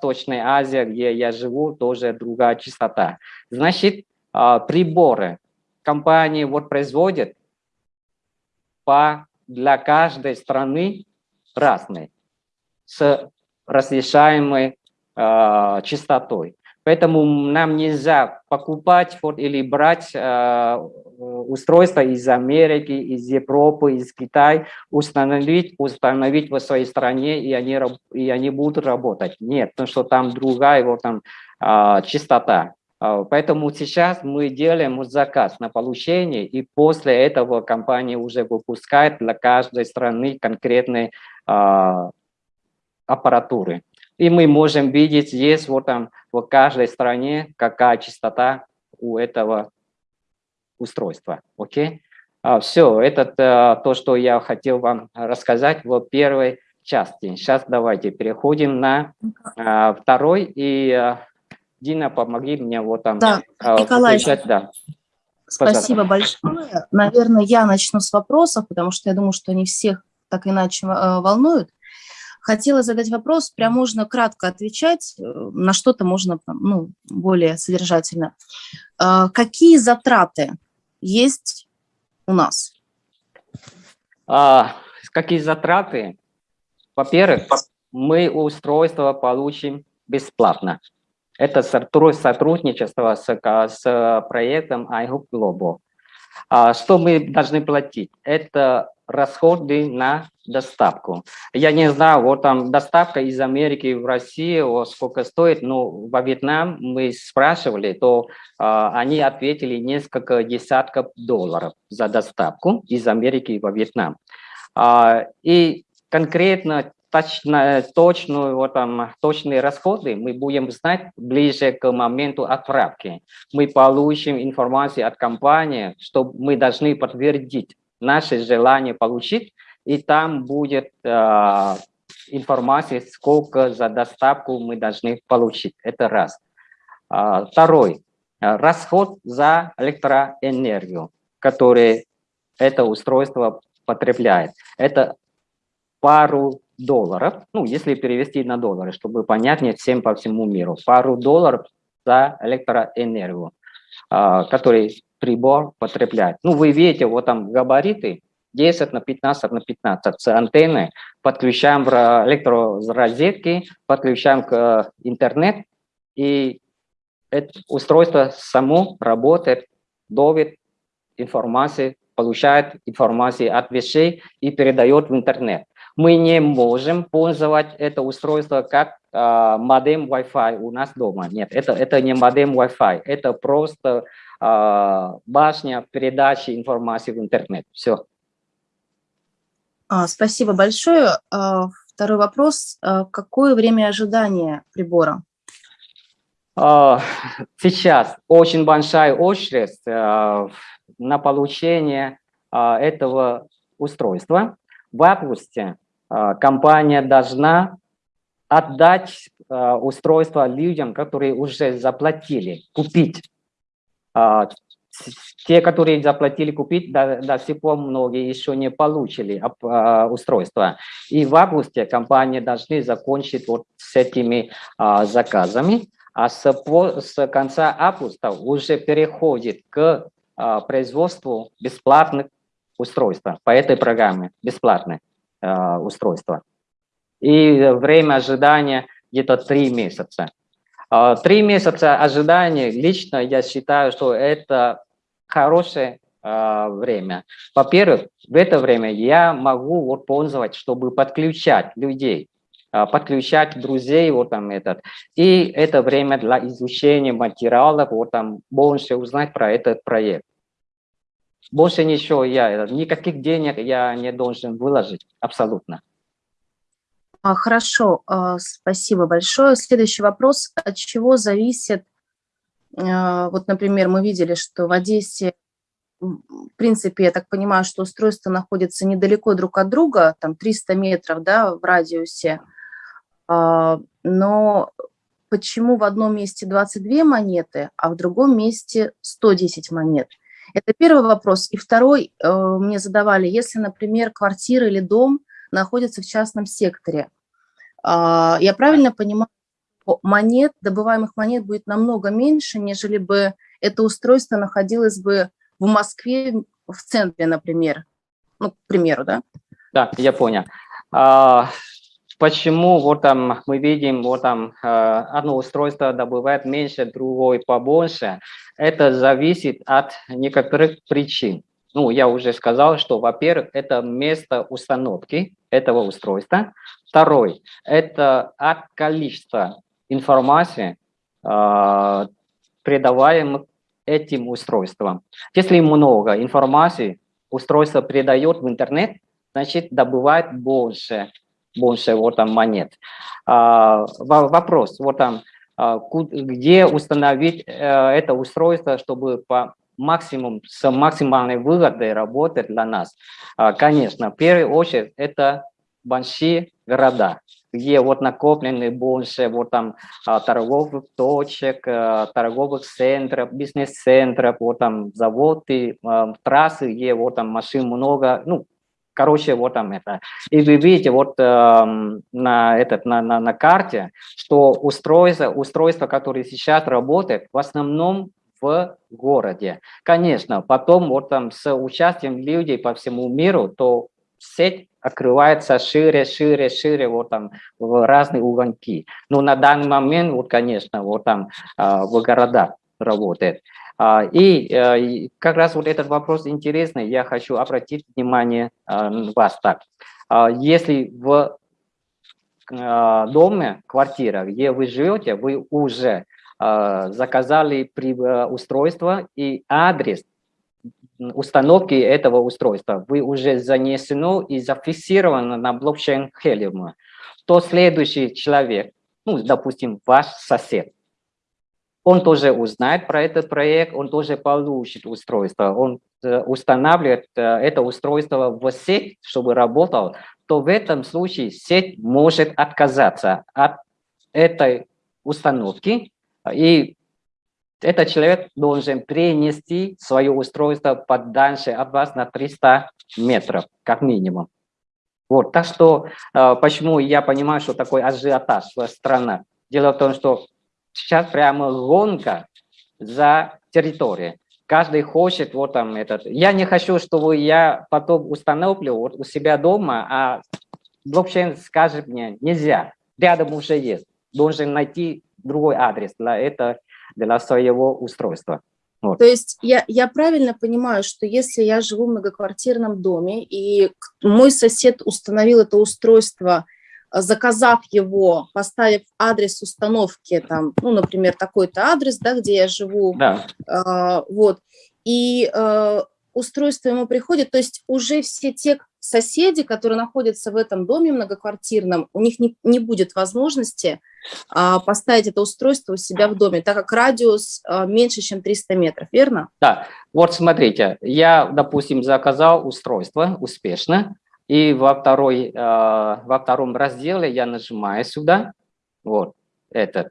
Восточной Азии, где я живу, тоже другая частота. Значит, а, приборы компании вот производят по, для каждой страны разные, с разрешаемой э, частотой. Поэтому нам нельзя покупать вот, или брать э, устройства из Америки, из Европы, из Китая, установить, установить в своей стране, и они, и они будут работать. Нет, потому что там другая вот, там, э, частота. А, поэтому сейчас мы делаем заказ на получение, и после этого компания уже выпускает для каждой страны конкретные э, аппаратуры. И мы можем видеть здесь, вот там, в каждой стране, какая частота у этого устройства. Окей? А, все, это а, то, что я хотел вам рассказать в первой части. Сейчас давайте переходим на а, второй. И а, Дина, помоги мне вот там. Да, а, Николай, отвечать, да. спасибо Пожалуйста. большое. Наверное, я начну с вопросов, потому что я думаю, что они всех так иначе э, волнуют. Хотела задать вопрос, прям можно кратко отвечать, э, на что-то можно ну, более содержательно. А, какие затраты есть у нас? А, какие затраты? Во-первых, мы устройство получим бесплатно. Это сотрудничество с, с проектом iHook Global. А, что мы должны платить? Это расходы на доставку. Я не знаю, вот там доставка из Америки в Россию, вот сколько стоит, но во Вьетнам мы спрашивали, то э, они ответили несколько десятков долларов за доставку из Америки во Вьетнам. Э, и конкретно точно, точную, вот там, точные расходы мы будем знать ближе к моменту отправки. Мы получим информацию от компании, что мы должны подтвердить наше желание получить, и там будет э, информация, сколько за доставку мы должны получить. Это раз. А, второй. Расход за электроэнергию, который это устройство потребляет. Это пару долларов, ну, если перевести на доллары, чтобы понятнее всем по всему миру, пару долларов за электроэнергию, а, который прибор потребляет. Ну, вы видите, вот там габариты 10 на 15 на 15 с антенной, подключаем в электророзетки, подключаем к э, интернет, и это устройство само работает, ловит информацию, получает информацию от вещей и передает в интернет. Мы не можем пользовать это устройство как э, модем Wi-Fi у нас дома. Нет, это, это не модем Wi-Fi, это просто башня передачи информации в интернет. Все. А, спасибо большое. А, второй вопрос. Какое время ожидания прибора? Сейчас очень большая очередь на получение этого устройства. В августе компания должна отдать устройство людям, которые уже заплатили, купить а, те, которые заплатили купить, до, до сих пор многие еще не получили а, устройство. И в августе компании должны закончить вот с этими а, заказами, а с, с конца августа уже переходит к производству бесплатных устройств по этой программе, бесплатные устройства. И время ожидания где-то три месяца. А, три месяца ожидания, лично я считаю, что это хорошее а, время. Во-первых, в это время я могу вот пользоваться, чтобы подключать людей, а, подключать друзей, вот там этот. И это время для изучения материалов, вот там больше узнать про этот проект. Больше ничего я, никаких денег я не должен выложить, абсолютно. А, хорошо, а, спасибо большое. Следующий вопрос. От чего зависит, а, вот, например, мы видели, что в Одессе, в принципе, я так понимаю, что устройства находятся недалеко друг от друга, там 300 метров да, в радиусе, но почему в одном месте 22 монеты, а в другом месте 110 монет? Это первый вопрос. И второй э, мне задавали, если, например, квартира или дом находится в частном секторе, я правильно понимаю, монет, добываемых монет будет намного меньше, нежели бы это устройство находилось бы в Москве в центре, например. Ну, к примеру, да? Да, я понял. А, почему вот там мы видим, вот там э, одно устройство добывает меньше, другое побольше? Это зависит от некоторых причин. Ну, я уже сказал, что, во-первых, это место установки этого устройства. Второй – это от количества информации, э, предаваемых этим устройством. Если много информации устройство передает в интернет, значит, добывает больше, больше вот там монет. А, вопрос, вот там, а, где установить э, это устройство, чтобы по максимум, с максимальной выгодой работать для нас? А, конечно, в первую очередь это большие города, где вот накоплены больше вот там а, торговых точек, а, торговых центров, бизнес-центров, вот там заводы, а, трассы, где вот там машин много, ну, короче, вот там это. И вы видите вот э, на, этот, на, на, на карте, что устройство, устройство, которое сейчас работает, в основном в городе. Конечно, потом вот там с участием людей по всему миру, то сеть открывается шире, шире, шире, вот там в разные угонки. Но на данный момент, вот, конечно, вот там а, в городах работает. А, и э, как раз вот этот вопрос интересный, я хочу обратить внимание а, вас так. Если в доме, квартира, где вы живете, вы уже заказали э, устройство и адрес установки этого устройства. Вы уже занесено и зафиксировано на блокчейн Helium, то следующий человек, ну, допустим, ваш сосед, он тоже узнает про этот проект, он тоже получит устройство, он э, устанавливает э, это устройство в сеть, чтобы работал, то в этом случае сеть может отказаться от этой установки и этот человек должен перенести свое устройство подальше от вас на 300 метров, как минимум. Вот, так что, э, почему я понимаю, что такой ажиотаж в странах. Дело в том, что сейчас прямо гонка за территорией. Каждый хочет вот там этот. Я не хочу, чтобы я потом установлю вот у себя дома, а блокчейн скажет мне, нельзя, рядом уже есть. Должен найти другой адрес для этого для своего устройства. Вот. То есть я, я правильно понимаю, что если я живу в многоквартирном доме, и мой сосед установил это устройство, э, заказав его, поставив адрес установки, там, ну, например, такой-то адрес, да, где я живу, да. э, вот, и э, устройство ему приходит, то есть уже все те соседи, которые находятся в этом доме многоквартирном, у них не, не будет возможности а, поставить это устройство у себя в доме, так как радиус а, меньше, чем 300 метров, верно? Да, вот смотрите, я, допустим, заказал устройство успешно, и во, второй, а, во втором разделе я нажимаю сюда, вот этот.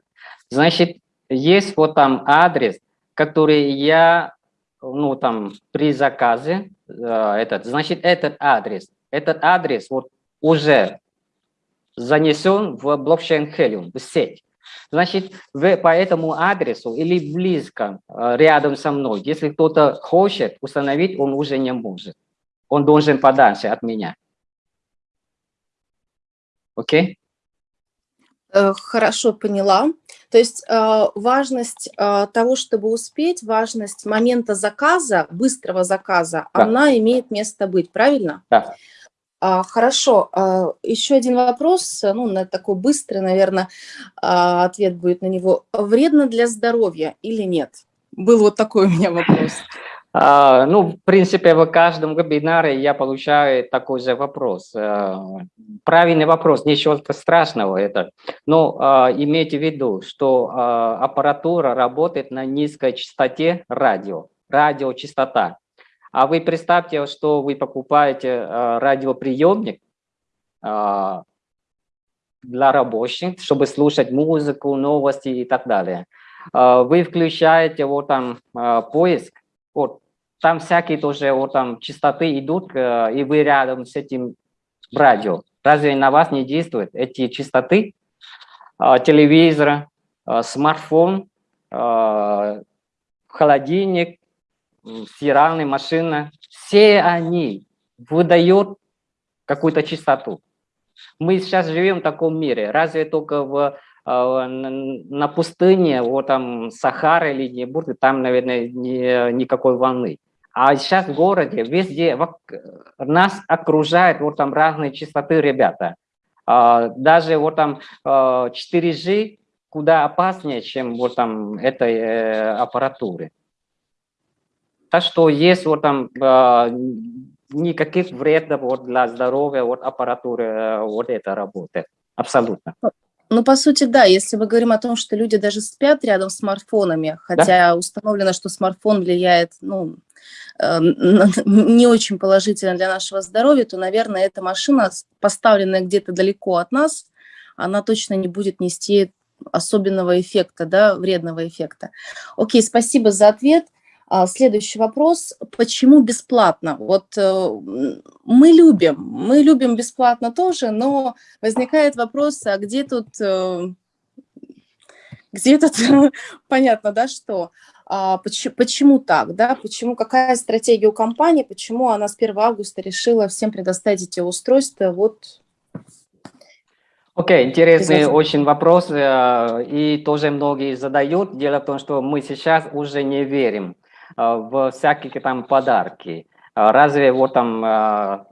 Значит, есть вот там адрес, который я, ну там, при заказе, этот, значит, этот адрес, этот адрес вот уже занесен в блокчейн Helium, в сеть. Значит, вы по этому адресу или близко, э, рядом со мной, если кто-то хочет установить, он уже не может. Он должен подальше от меня. Окей? Okay? Э, хорошо поняла. То есть э, важность того, чтобы успеть, важность момента заказа, быстрого заказа, да. она имеет место быть, правильно? Да. А, хорошо, а, еще один вопрос, ну, на такой быстрый, наверное, а, ответ будет на него. Вредно для здоровья или нет? Был вот такой у меня вопрос. А, ну, в принципе, в каждом вебинаре я получаю такой же вопрос. А, правильный вопрос, ничего страшного это. Но а, имейте в виду, что аппаратура работает на низкой частоте радио, радиочастота. А вы представьте, что вы покупаете радиоприемник для рабочих, чтобы слушать музыку, новости и так далее. Вы включаете вот там поиск, вот там всякие тоже вот там частоты идут, и вы рядом с этим радио. Разве на вас не действуют эти частоты? телевизор, смартфон, холодильник, стиральная машина, все они выдают какую-то чистоту. Мы сейчас живем в таком мире. Разве только в, на пустыне, вот там Сахара или не будет, там, наверное, не, никакой волны. А сейчас в городе, везде нас окружают вот там разные частоты ребята. А, даже вот там 4G а, куда опаснее, чем вот там этой э, аппаратуры. Так что есть вот там а, никаких вредов вот для здоровья вот аппаратуры э, вот это работает. Абсолютно. Ну, по сути, да, если мы говорим о том, что люди даже спят рядом с смартфонами, хотя да? установлено, что смартфон влияет, ну, не очень положительно для нашего здоровья, то, наверное, эта машина, поставленная где-то далеко от нас, она точно не будет нести особенного эффекта, да, вредного эффекта. Окей, спасибо за ответ. А, следующий вопрос. Почему бесплатно? Вот э, мы любим, мы любим бесплатно тоже, но возникает вопрос, а где тут, э, где тут, понятно, да, что? А, почему, почему так, да, почему, какая стратегия у компании, почему она с 1 августа решила всем предоставить эти устройства, вот. Окей, okay, интересный очень вопрос, э, и тоже многие задают. Дело в том, что мы сейчас уже не верим э, в всякие там подарки. Э, разве вот там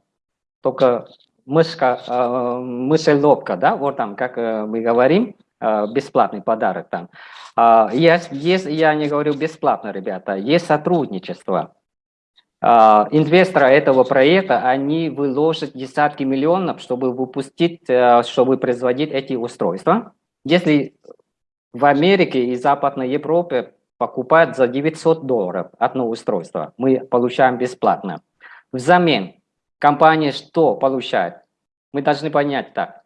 только мышка, мышеловка, да, вот там, как мы говорим, бесплатный подарок там. Есть, есть, я не говорю бесплатно, ребята, есть сотрудничество. Инвесторы этого проекта, они выложат десятки миллионов, чтобы выпустить, чтобы производить эти устройства. Если в Америке и Западной Европе покупают за 900 долларов одно устройство, мы получаем бесплатно. Взамен компания что получает? Мы должны понять так.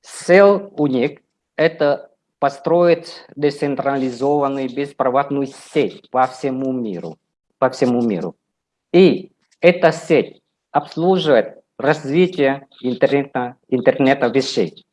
Сел у них – это построить децентрализованную беспроводную сеть по всему миру. По всему миру. И эта сеть обслуживает развитие интернета, интернета вещей.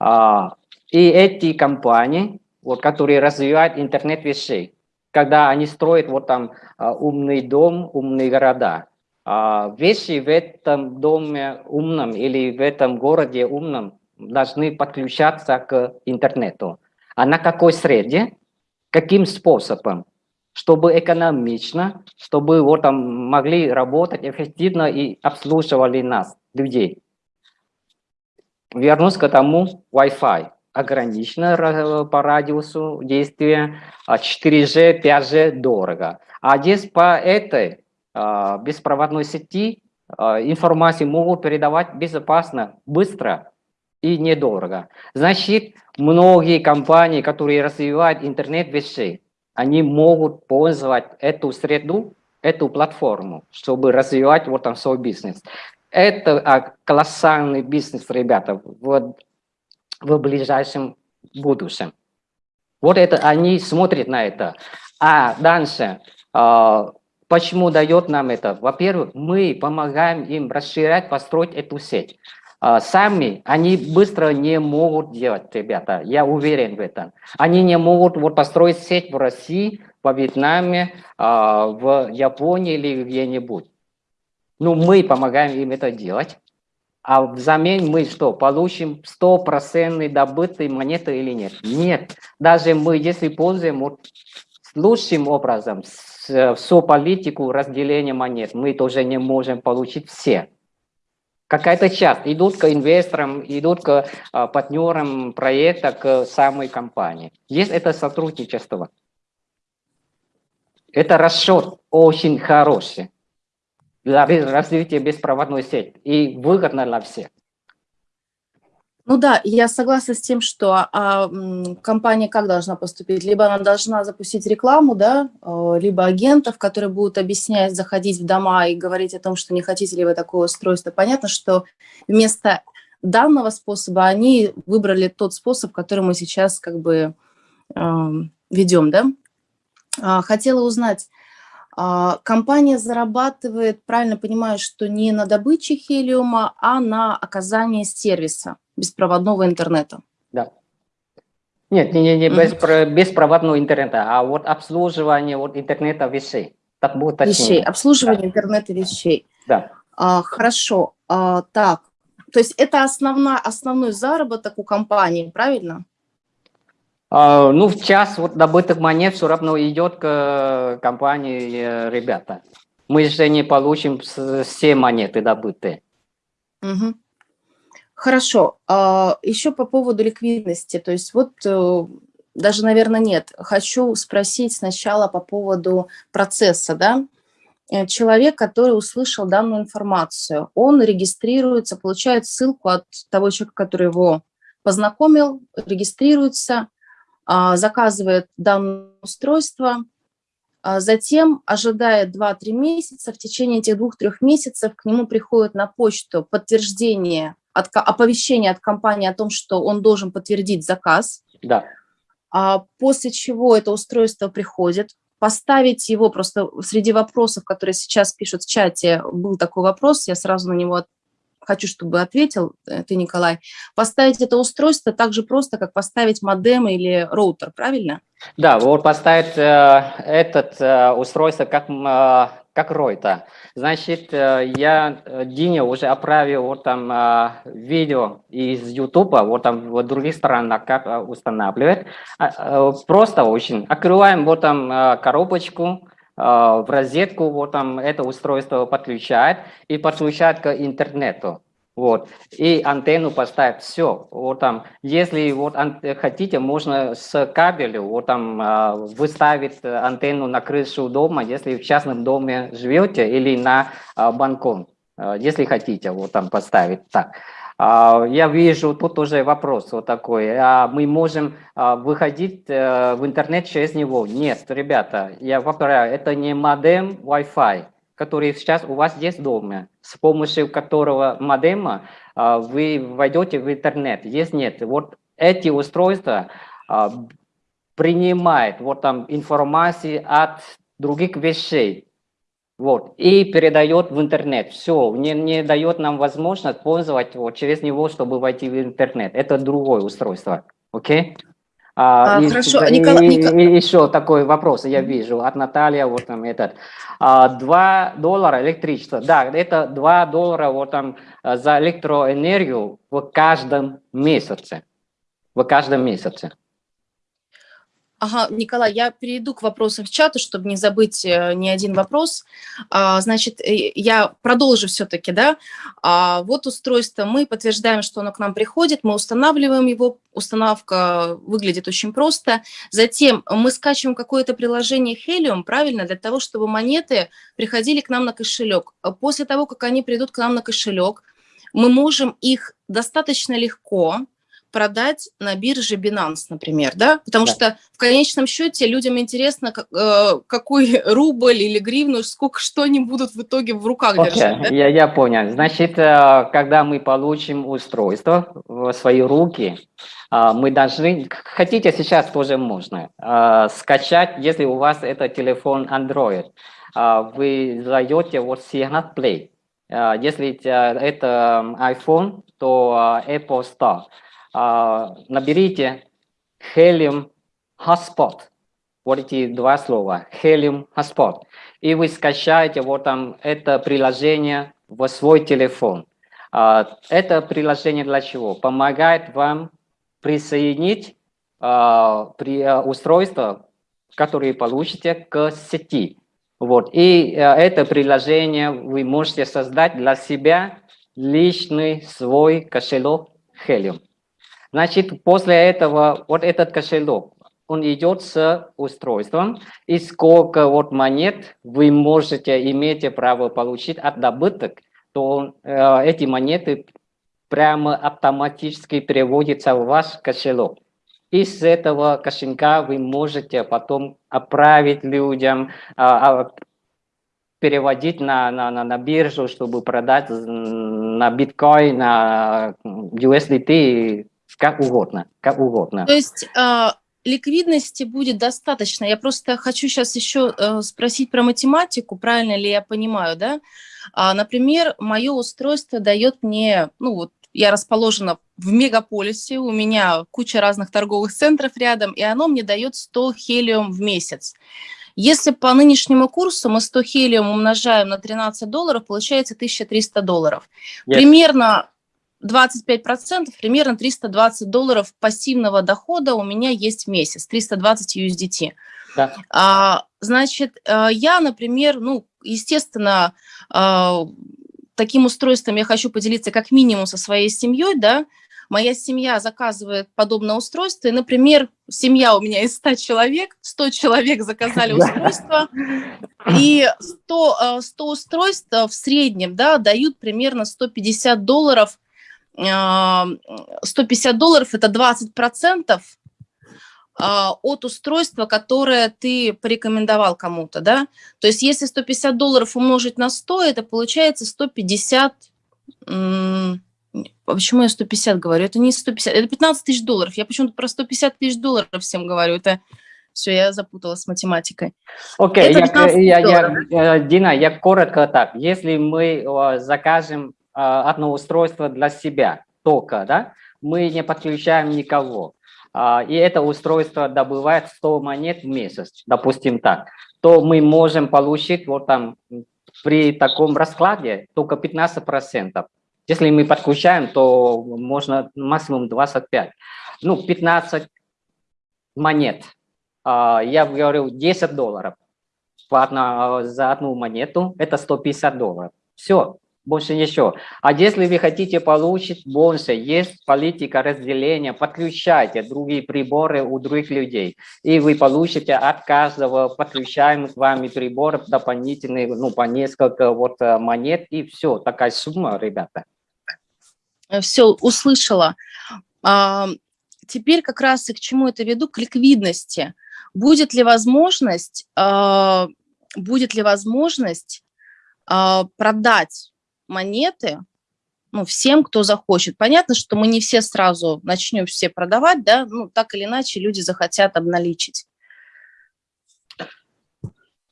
А, и эти компании, вот, которые развивают интернет вещей, когда они строят вот там а, умный дом, умные города, а, вещи в этом доме умном или в этом городе умном должны подключаться к интернету. А на какой среде? Каким способом? Чтобы экономично, чтобы вот там могли работать эффективно и обслуживали нас, людей. Вернусь к тому Wi-Fi. Ограничено по радиусу действия, 4G, 5G дорого. А здесь по этой а, беспроводной сети а, информацию могут передавать безопасно, быстро, и недорого. Значит, многие компании, которые развивают интернет вещей, они могут пользовать эту среду, эту платформу, чтобы развивать вот там свой бизнес. Это а, колоссальный бизнес, ребята, в, в ближайшем будущем. Вот это они смотрят на это. А дальше, а, почему дает нам это? Во-первых, мы помогаем им расширять, построить эту сеть. А, сами они быстро не могут делать, ребята, я уверен в этом. Они не могут вот построить сеть в России, во Вьетнаме, а, в Японии или где-нибудь. Ну, мы помогаем им это делать. А взамен мы что, получим стопроцентные добытые монеты или нет? Нет. Даже мы, если пользуем вот, лучшим образом всю политику разделения монет, мы тоже не можем получить все какая-то часть идут к инвесторам, идут к а, партнерам проекта, к самой компании. Есть это сотрудничество. Это расчет очень хороший для развития беспроводной сети и выгодно для всех. Ну да, я согласна с тем, что а, компания как должна поступить? Либо она должна запустить рекламу, да, а, либо агентов, которые будут объяснять, заходить в дома и говорить о том, что не хотите ли вы такое устройство. Понятно, что вместо данного способа они выбрали тот способ, который мы сейчас как бы э, ведем, да. А, хотела узнать, а, компания зарабатывает, правильно понимаю, что не на добыче хелиума, а на оказании сервиса беспроводного интернета. Да. Нет, не, не, не без, беспроводного интернета, а вот обслуживание вот интернета вещей. Так будет Вещей, обслуживание да. интернета вещей. Да. А, хорошо, а, так, то есть это основна, основной заработок у компании, правильно? А, ну, в час вот добытых монет все равно идет к компании э, ребята. Мы же не получим все монеты добытые. Угу. Хорошо. А, еще по поводу ликвидности. То есть вот э, даже, наверное, нет. Хочу спросить сначала по поводу процесса, да? Э, человек, который услышал данную информацию, он регистрируется, получает ссылку от того человека, который его познакомил, регистрируется, а, заказывает данное устройство, а затем ожидает 2-3 месяца, в течение этих 2-3 месяцев к нему приходит на почту подтверждение, от, оповещение от компании о том, что он должен подтвердить заказ. Да. А после чего это устройство приходит, поставить его просто среди вопросов, которые сейчас пишут в чате, был такой вопрос, я сразу на него хочу, чтобы ответил э, ты, Николай. Поставить это устройство так же просто, как поставить модем или роутер, правильно? Да, вот поставить э, этот э, устройство как, э, как роутер. Значит, э, я э, Дине уже отправил вот там э, видео из YouTube, вот там в других странах как устанавливать. Э, просто очень. Открываем вот там коробочку, в розетку, вот там это устройство подключает и подключает к интернету. Вот, и антенну поставить, все, вот там, если вот хотите, можно с кабелем, вот там, выставить антенну на крышу дома, если в частном доме живете, или на балкон, если хотите, вот там поставить так. Я вижу, тут уже вопрос вот такой. А мы можем выходить э, в интернет через него? Нет, ребята, я повторяю, это не модем Wi-Fi, который сейчас у вас есть дома, с помощью которого модема вы войдете в интернет. Есть нет, вот эти устройства принимают вот там информацию от других вещей, вот, и передает в интернет. Все, не, не дает нам возможность пользоваться вот, через него, чтобы войти в интернет. Это другое устройство. Окей? Okay? А, а, хорошо, и, Николай, и, и еще такой вопрос, я вижу, от Натальи, вот там этот. А, 2 доллара электричество. Да, это 2 доллара вот там за электроэнергию в каждом месяце. В каждом месяце. Ага, Николай, я перейду к вопросам в чату, чтобы не забыть э, ни один вопрос. А, значит, э, я продолжу все-таки, да. А, вот устройство, мы подтверждаем, что оно к нам приходит, мы устанавливаем его, установка выглядит очень просто. Затем мы скачиваем какое-то приложение Helium, правильно, для того, чтобы монеты приходили к нам на кошелек. После того, как они придут к нам на кошелек, мы можем их достаточно легко продать на бирже Binance, например, да? Потому да. что в конечном счете людям интересно, как, э, какой рубль или гривну, сколько, что они будут в итоге в руках okay. держать. Да? Я, я понял. Значит, э, когда мы получим устройство в свои руки, э, мы должны, хотите сейчас тоже можно, э, скачать, если у вас это телефон Android, вы задаете вот Signal Play. Если это iPhone, то Apple Store наберите Helium Hotspot. Вот эти два слова. Helium Hotspot. И вы скачаете вот там это приложение в свой телефон. Это приложение для чего? Помогает вам присоединить при устройство, которое получите к сети. Вот. И это приложение вы можете создать для себя личный свой кошелек Helium. Значит, после этого вот этот кошелек, он идет с устройством, и сколько вот монет вы можете иметь право получить от добыток, то э, эти монеты прямо автоматически переводятся в ваш кошелек. С этого кошелька вы можете потом отправить людям, а, переводить на, на, на, на биржу, чтобы продать на биткоин, на USDT как угодно, как угодно. То есть э, ликвидности будет достаточно. Я просто хочу сейчас еще э, спросить про математику, правильно ли я понимаю, да? А, например, мое устройство дает мне, ну вот я расположена в мегаполисе, у меня куча разных торговых центров рядом, и оно мне дает 100 хелиум в месяц. Если по нынешнему курсу мы 100 хелиум умножаем на 13 долларов, получается 1300 долларов. Yes. Примерно 25%, примерно 320 долларов пассивного дохода у меня есть в месяц, 320 USDT. Да. А, значит, э, я, например, ну, естественно, а, таким устройством я хочу поделиться как минимум со своей семьей, да, моя семья заказывает подобное устройство, и, например, семья у меня из 100 человек, 100 человек заказали устройство, и 100, 100 э, устройств в среднем, да, дают примерно 150 долларов 150 долларов – это 20 процентов а, от устройства, которое ты порекомендовал кому-то, да? То есть если 150 долларов умножить на 100, это получается 150... Почему я 150 говорю? Это не 150, это 15 тысяч долларов. Я почему-то про 150 тысяч долларов всем говорю. Это все, я запуталась с математикой. Окей, okay, я, я, я, Дина, я коротко так. Если мы закажем а, одно устройство для себя только, да, мы не подключаем никого. А, и это устройство добывает 100 монет в месяц, допустим так, то мы можем получить вот там при таком раскладе только 15%. Если мы подключаем, то можно максимум 25. Ну, 15 монет. А, я говорю 10 долларов. За одну монету это 150 долларов. Все, больше ничего. А если вы хотите получить больше, есть политика разделения, подключайте другие приборы у других людей, и вы получите от каждого подключаемых вами приборов дополнительные, ну, по несколько вот э, монет, и все, такая сумма, ребята. Все, услышала. А, теперь как раз и к чему это веду, к ликвидности. Будет ли возможность, а, будет ли возможность а, продать монеты ну, всем, кто захочет. Понятно, что мы не все сразу начнем все продавать, да, ну, так или иначе люди захотят обналичить.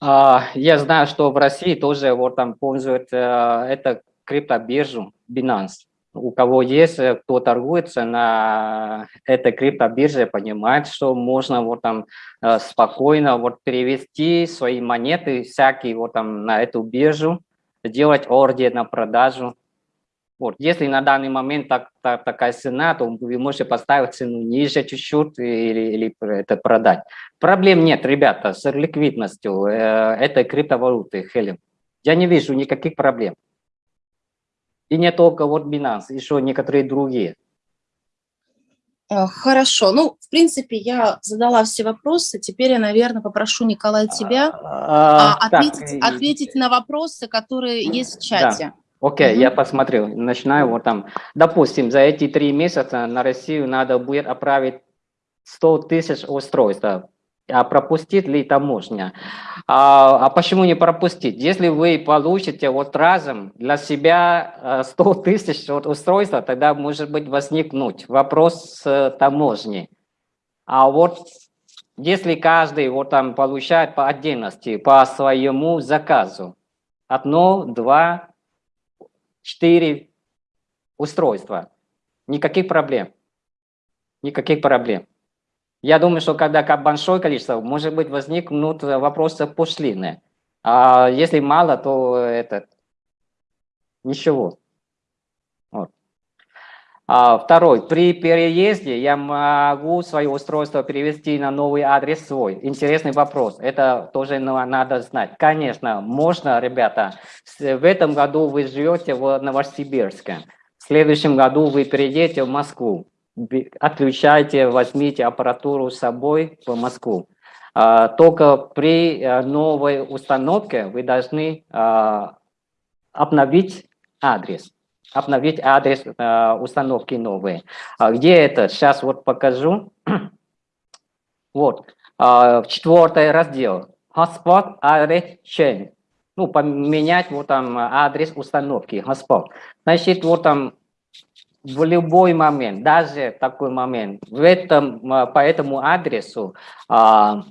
А, я знаю, что в России тоже вот там пользуют э, это криптобиржу Binance. У кого есть, э, кто торгуется на этой криптобирже, понимает, что можно вот там э, спокойно вот перевести свои монеты всякие вот там на эту биржу, сделать ордер на продажу. Вот. Если на данный момент так, так, такая цена, то вы можете поставить цену ниже чуть-чуть или, или это продать. Проблем нет, ребята, с ликвидностью э, этой криптовалюты, Хелем. Я не вижу никаких проблем. И не только вот Binance, еще некоторые другие. Э, хорошо. Ну, в принципе, я задала все вопросы. Теперь я, наверное, попрошу, Николай, тебя а, а, ответить, так, ответить на вопросы, которые есть в чате. Да. Окей, okay, угу. я посмотрю. Начинаю вот там. Допустим, за эти три месяца на Россию надо будет отправить 100 тысяч устройств а пропустит ли таможня. А, а почему не пропустить? Если вы получите вот разом для себя 100 э, тысяч вот устройства, тогда может быть возникнуть вопрос с таможней. А вот если каждый вот там получает по отдельности, по своему заказу, одно, два, четыре устройства, никаких проблем, никаких проблем. Я думаю, что когда большое количество, может быть, возникнут вопросы пошлины. А если мало, то это ничего. Вот. А, второй. При переезде я могу свое устройство перевести на новый адрес свой. Интересный вопрос. Это тоже надо знать. Конечно, можно, ребята. В этом году вы живете в Новосибирске. В следующем году вы переедете в Москву отключайте, возьмите аппаратуру с собой в Москву. А, только при э, новой установке вы должны а, обновить адрес. Обновить адрес а, установки новые. Где это? Сейчас вот покажу. Вот. Четвертый раздел. Hotspot Address Change. Ну, поменять вот там адрес установки. Hotspot. Значит, вот там в любой момент, даже такой момент, в этом, а, по этому адресу а,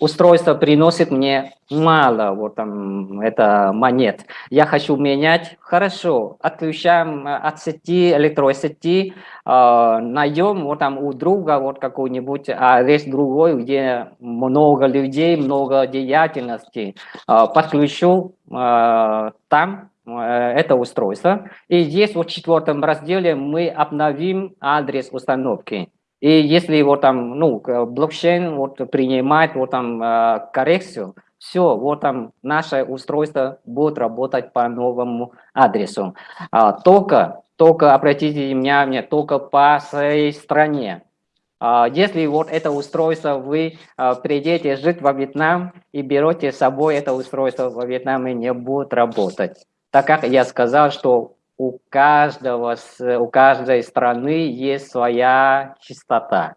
устройство приносит мне мало вот там это монет. Я хочу менять, хорошо, отключаем э, от сети, электросети, э, найдем вот там у друга вот какой-нибудь адрес другой, где много людей, много деятельности, э, подключу э, там это устройство. И здесь в четвертом разделе мы обновим адрес установки. И если вот там, ну, блокчейн вот принимает вот там э, коррекцию, все, вот там наше устройство будет работать по новому адресу. А, только, только обратите внимание, только по своей стране. А, если вот это устройство вы а, придете жить во Вьетнам и берете с собой это устройство во Вьетнаме, не будет работать. Так как я сказал, что у каждого, у каждой страны есть своя частота.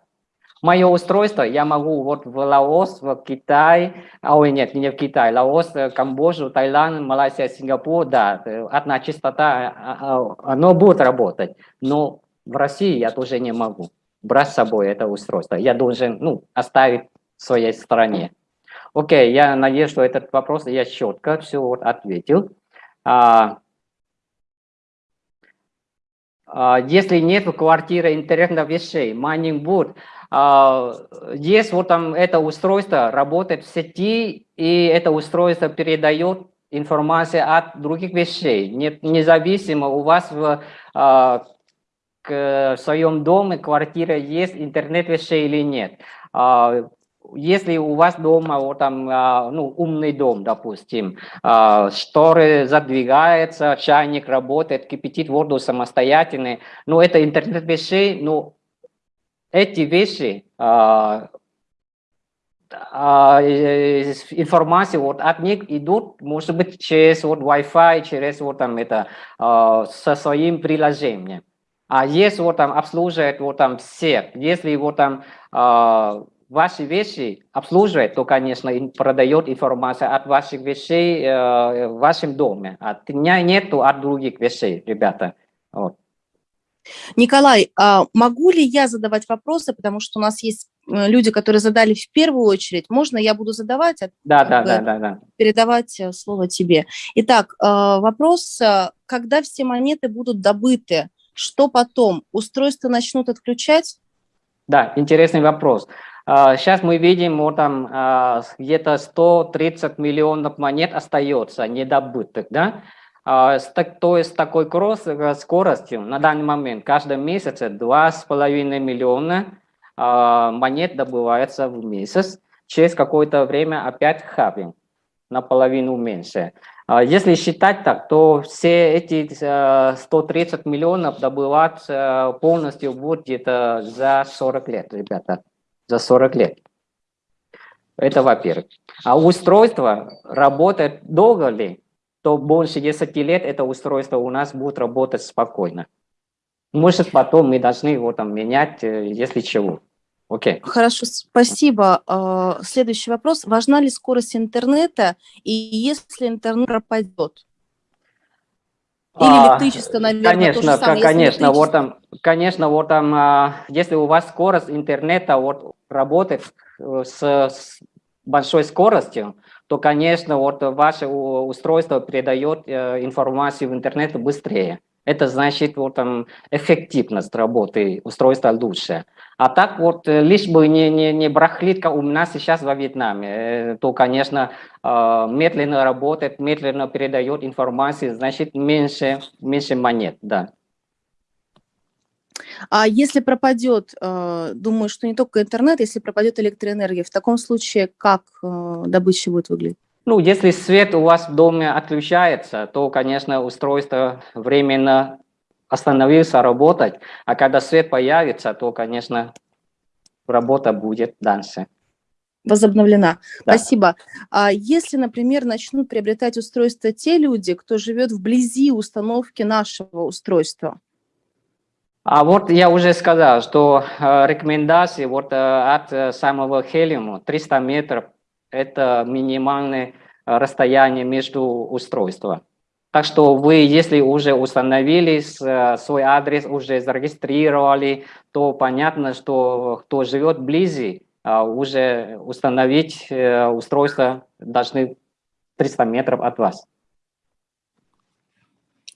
Мое устройство я могу вот в Лаос, в Китай, а ой, нет, не в Китай, Лаос, Камбоджу, Таиланд, Малайзия, Сингапур, да, одна частота, а, а, оно будет работать. Но в России я тоже не могу брать с собой это устройство. Я должен ну, оставить в своей стране. Окей, я надеюсь, что этот вопрос я четко все вот ответил. А, а, если нет квартиры интернета вещей, майнинг будет, есть вот там это устройство, работает в сети, и это устройство передает информацию от других вещей. Нет, независимо, у вас в, а, в своем доме, квартира есть интернет вещей или нет. Если у вас дома вот там, а, ну, умный дом, допустим, а, шторы задвигаются, чайник работает, кипятит воду самостоятельно, ну, это интернет вещей, ну, эти вещи, а, информация вот от них идут, может быть, через вот Wi-Fi, через вот там это, со своим приложением. А если вот там обслуживает вот там всех, если вот там ваши вещи обслуживает, то, конечно, продает информацию от ваших вещей э, в вашем доме. От меня нету от других вещей, ребята. Вот. Николай, а могу ли я задавать вопросы, потому что у нас есть э, люди, которые задали в первую очередь. Можно я буду задавать? А да, да, да, да, да. Передавать э, слово тебе. Итак, э, вопрос, когда все монеты будут добыты, что потом? Устройства начнут отключать? Да, интересный вопрос. Сейчас а, мы видим, вот там а, где-то 130 миллионов монет остается недобытых, да? А, то есть такой кросс э, скоростью на данный момент каждый месяц 2,5 миллиона монет добывается в месяц. Через какое-то время опять хабинг, наполовину меньше. Если считать так, то все эти 130 э, миллионов добывать э, полностью будет где-то за 40 лет, ребята за 40 лет. Это во-первых. А устройство работает долго ли, то больше 10 лет это устройство у нас будет работать спокойно. Может, потом мы должны его там менять, э, если чего. Окей. Okay. Хорошо, спасибо. А, следующий вопрос. Важна ли скорость интернета, и если интернет пропадет? Или а, электричество, наверное, конечно, то же самое. Конечно, вот там, конечно, вот там, а, если у вас скорость интернета вот работает э, с, с большой скоростью, то, конечно, вот ваше устройство передает э, информацию в интернет быстрее. Это значит, вот там эффективность работы устройства лучше. А так вот, э, лишь бы не, не, не брахлит, как у нас сейчас во Вьетнаме, э, то, конечно, э, медленно работает, медленно передает информацию, значит, меньше, меньше монет, да. А если пропадет, думаю, что не только интернет, если пропадет электроэнергия, в таком случае как добыча будет выглядеть? Ну, если свет у вас в доме отключается, то, конечно, устройство временно остановился работать, а когда свет появится, то, конечно, работа будет дальше. Возобновлена. Да. Спасибо. А если, например, начнут приобретать устройства те люди, кто живет вблизи установки нашего устройства? А вот я уже сказал, что э, рекомендации вот э, от э, самого Хелиума 300 метров это минимальное э, расстояние между устройствами. Так что вы, если уже установили э, свой адрес, уже зарегистрировали, то понятно, что кто живет вблизи, уже установить устройство должны 300 метров от вас.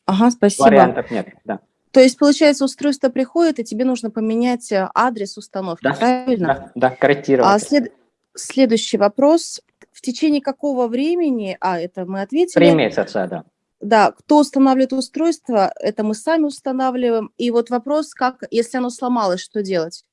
Ага, спасибо. Вариантов нет, да. То есть, получается, устройство приходит, и тебе нужно поменять э, адрес установки, да, правильно? Да, да корректировать. А след... следующий вопрос. В течение какого времени, а, это мы ответили. Три месяца, да. Да, кто устанавливает устройство, это мы сами устанавливаем. И вот вопрос, как, если оно сломалось, что делать?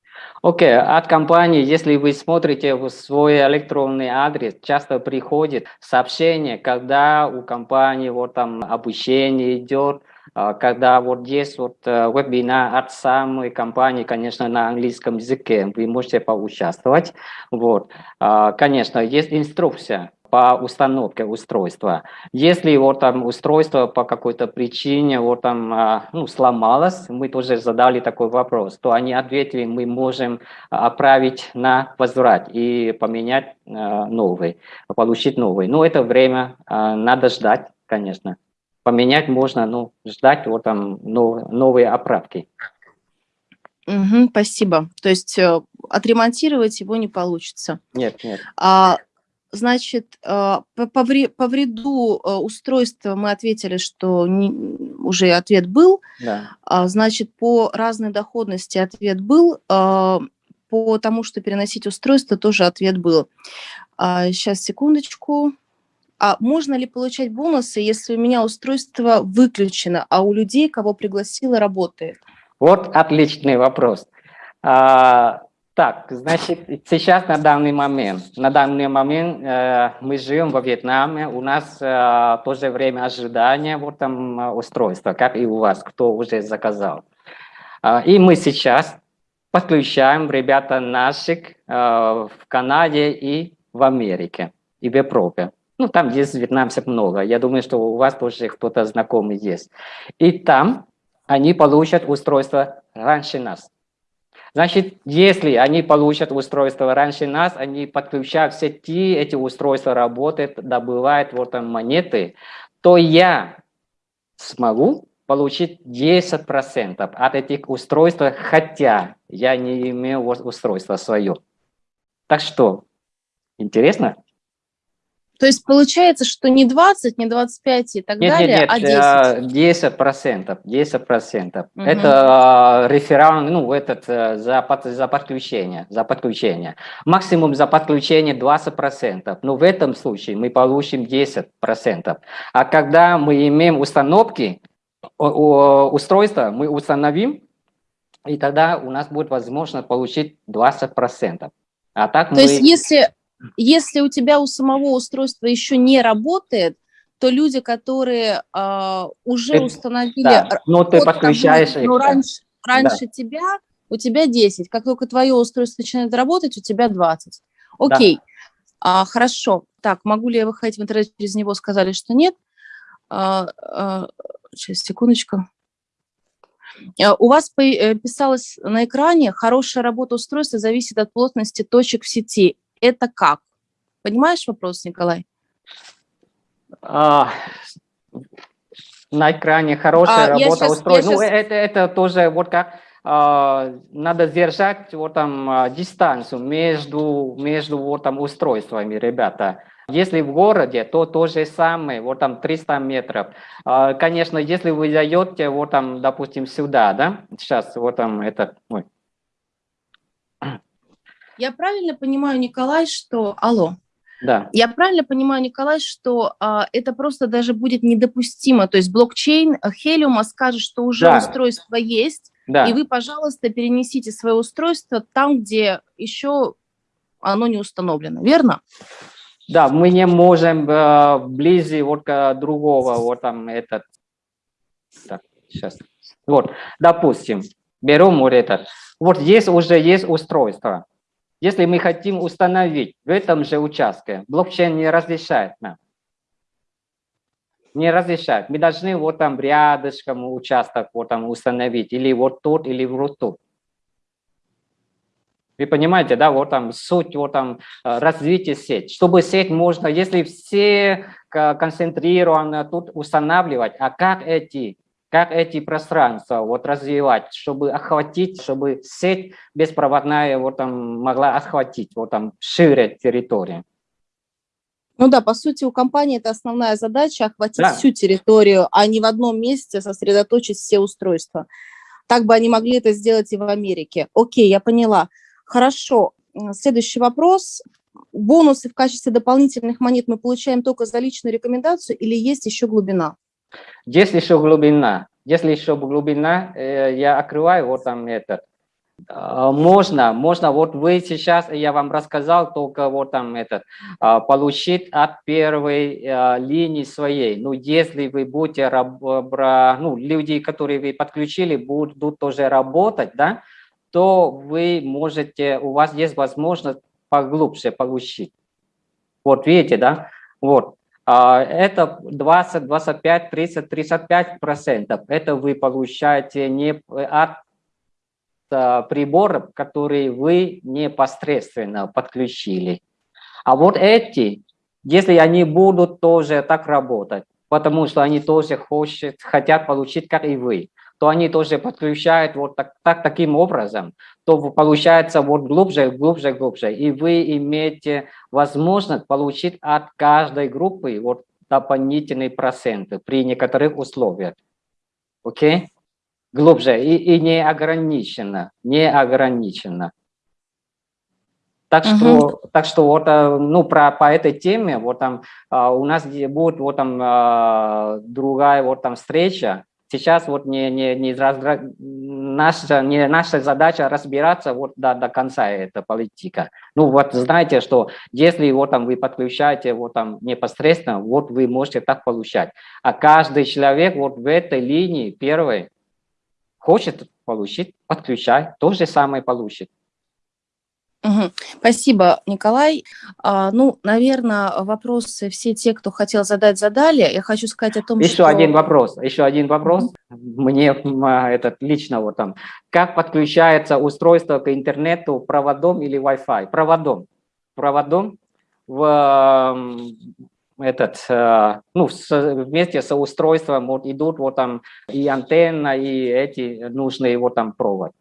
Окей, okay. от компании, если вы смотрите в свой электронный адрес, часто приходит сообщение, когда у компании вот там обучение идет, когда вот есть вот э, вебинар от самой компании, конечно, на английском языке, вы можете поучаствовать. Вот. А, конечно, есть инструкция, по установке устройства. Если вот там устройство по какой-то причине вот там а, ну, сломалось, мы тоже задали такой вопрос, то они ответили, мы можем отправить на возврат и поменять а, новый, получить новый. Но это время а, надо ждать, конечно. Поменять можно, ну, ждать вот там новые оправки. Угу, спасибо. То есть э, отремонтировать его не получится. Нет, нет. А Значит, а, по вреду а, устройства мы ответили, что не, уже ответ был. Да. А, значит, по разной доходности ответ был. По тому, что переносить устройство, тоже ответ был. Сейчас, секундочку. А можно ли получать бонусы, если у меня устройство выключено, а у людей, кого пригласила, работает? Вот отличный вопрос. Так, значит, сейчас на данный момент, на данный момент э, мы живем во Вьетнаме, у нас э, тоже время ожидания вот там устройства, как и у вас, кто уже заказал. Э, и мы сейчас подключаем ребята наших э, в Канаде и в Америке, и в Европе. Ну, там есть вьетнамцев много, я думаю, что у вас тоже кто-то знакомый есть. И там они получат устройство раньше нас. Значит, если они получат устройство раньше нас, они подключают в сети, эти устройства работают, добывают вот там монеты, то я смогу получить 10% от этих устройств, хотя я не имею устройства свое. Так что, интересно? То есть получается, что не 20, не 25 и так нет, далее, нет, нет, а 10? 10 процентов, 10 процентов. Угу. Это э, реферал, ну, этот э, за, за подключение, за подключение. Максимум за подключение 20 процентов, но в этом случае мы получим 10 процентов. А когда мы имеем установки, устройства, мы установим, и тогда у нас будет возможность получить 20 процентов. А так То мы... есть если если у тебя у самого устройства еще не работает, то люди, которые э, уже ты, установили... Да, но ты подключаешь их. Ну, раньше, раньше да. тебя, у тебя 10. Как только твое устройство начинает работать, у тебя 20. Окей, да. а, хорошо. Так, могу ли я выходить в интернет через него? Сказали, что нет. А, а, сейчас, секундочку. А, у вас э, писалось на экране, хорошая работа устройства зависит от плотности точек в сети это как? Понимаешь вопрос, Николай? А, на экране хорошая а, работа устройства. Ну, сейчас... это, это тоже вот как а, надо держать вот там а, дистанцию между, между вот там устройствами, ребята. Если в городе, то то же самое, вот там 300 метров. А, конечно, если вы даете вот там, допустим, сюда, да, сейчас вот там этот, ой, я правильно понимаю, Николай, что... Алло. Да. Я правильно понимаю, Николай, что а, это просто даже будет недопустимо. То есть блокчейн Helium скажет, что уже да. устройство есть, да. и вы, пожалуйста, перенесите свое устройство там, где еще оно не установлено, верно? Да, мы не можем э, вблизи вот к другого, вот там этот, так, сейчас, вот, допустим, берем вот этот, вот здесь уже есть устройство, если мы хотим установить в этом же участке, блокчейн не разрешает нам. Не разрешает. Мы должны вот там рядышком участок вот там установить, или вот тут, или вот тут. Вы понимаете, да, вот там суть, вот там э, развитие сеть. Чтобы сеть можно, если все концентрированно тут устанавливать, а как эти как эти пространства вот развивать, чтобы охватить, чтобы сеть беспроводная вот там могла охватить вот там шире территорию. Ну да, по сути, у компании это основная задача охватить да. всю территорию, а не в одном месте сосредоточить все устройства. Так бы они могли это сделать и в Америке. Окей, я поняла. Хорошо. Следующий вопрос. Бонусы в качестве дополнительных монет мы получаем только за личную рекомендацию или есть еще глубина? Есть еще глубина. Если еще глубина, э, я открываю вот там этот а, можно, можно, вот вы сейчас, я вам рассказал, только вот там этот, а, получить от первой а, линии своей. Ну, если вы будете, ну, люди, которые вы подключили, будут тоже работать, да, то вы можете, у вас есть возможность поглубже получить. Вот видите, да, вот. Это 20, 25, 30, 35 процентов. Это вы получаете не от приборов, которые вы непосредственно подключили. А вот эти, если они будут тоже так работать, потому что они тоже хочет, хотят получить, как и вы, то они тоже подключают вот так, так, таким образом, то получается вот глубже, глубже, глубже. И вы имеете возможность получить от каждой группы вот дополнительные проценты при некоторых условиях. Окей? Okay? глубже и, и не ограничено, не ограничено. Так что, угу. так что вот, э, ну, про, по этой теме, вот там а, у нас будет вот там а, другая вот там встреча. Сейчас вот не, не, не, раздра... наша, не наша задача разбираться вот до, до конца эта политика. Ну вот знаете, что если вот там вы подключаете вот там непосредственно, вот вы можете так получать. А каждый человек вот в этой линии первой, Хочет получить, подключай, то же самое получит. Угу. Спасибо, Николай. А, ну, наверное, вопросы все те, кто хотел задать, задали. Я хочу сказать о том, еще что... Еще один вопрос, еще один вопрос. Угу. Мне этот лично вот там. Как подключается устройство к интернету проводом или Wi-Fi? Проводом. Проводом в этот, э, ну, вместе с устройством вот идут вот там и антенна, и эти нужные вот там провод.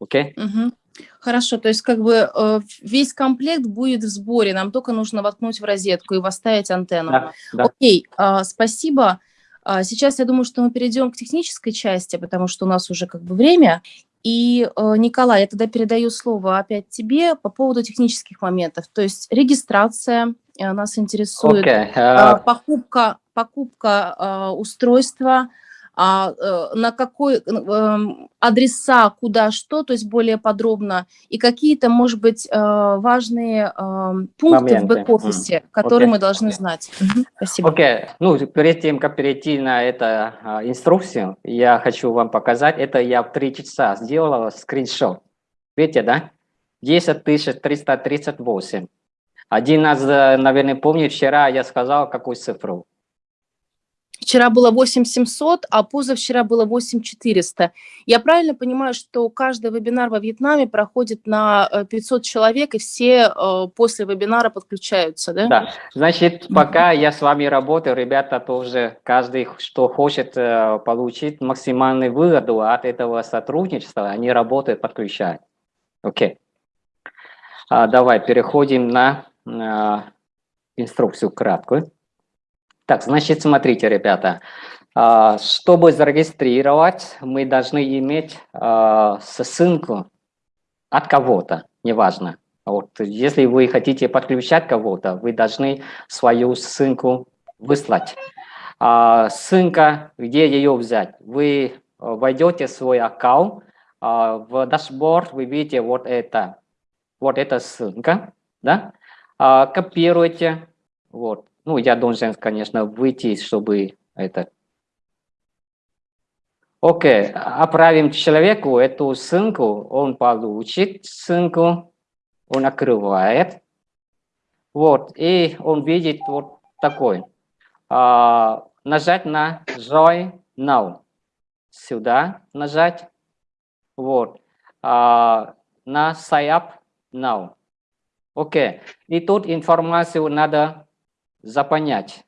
Окей? Okay? Угу. Хорошо, то есть как бы э, весь комплект будет в сборе, нам только нужно воткнуть в розетку и поставить антенну. Да, да. Окей, а, спасибо. А, сейчас я думаю, что мы перейдем к технической части, потому что у нас уже как бы время. И, э, Николай, я тогда передаю слово опять тебе по поводу технических моментов. То есть регистрация, Э, нас интересует okay. uh... Э, покупка, покупка устройства, а, на какой эм, адреса, куда что, то есть более подробно, и какие-то, может быть, важные эм, пункты Моменты. в бэк-офисе, mm. которые okay. мы должны okay. знать. Спасибо. Окей, okay. ну, перед тем, как перейти на эту uh, инструкцию, я хочу вам показать, это я в три часа сделала скриншот. Видите, да? 10 338. Один э, наверное, помню, вчера я сказал, какую цифру. Вчера было 8700, а позавчера было 8400. Я правильно понимаю, что каждый вебинар во Вьетнаме проходит на 500 э, человек, и все э, после вебинара подключаются, да? Да. Значит, пока я с вами работаю, ребята тоже, каждый, что хочет получить максимальную выгоду от этого сотрудничества, они работают, подключают. Окей. А, давай переходим на инструкцию краткую. Так, значит, смотрите, ребята, а, чтобы зарегистрировать, мы должны иметь а, ссылку от кого-то, неважно. Вот, если вы хотите подключать кого-то, вы должны свою ссылку выслать. А, ссылка, где ее взять? Вы войдете в свой аккаунт, в дашборд вы видите вот это, вот эта ссылка, да? а, копируйте. Вот. Ну, я должен, конечно, выйти, чтобы это... Окей, отправим человеку эту ссылку, он получит ссылку, он открывает. Вот, и он видит вот такой. А, нажать на Join Now. Сюда нажать. Вот. А, на Sign Up Now. Окей. И тут информацию надо запонять.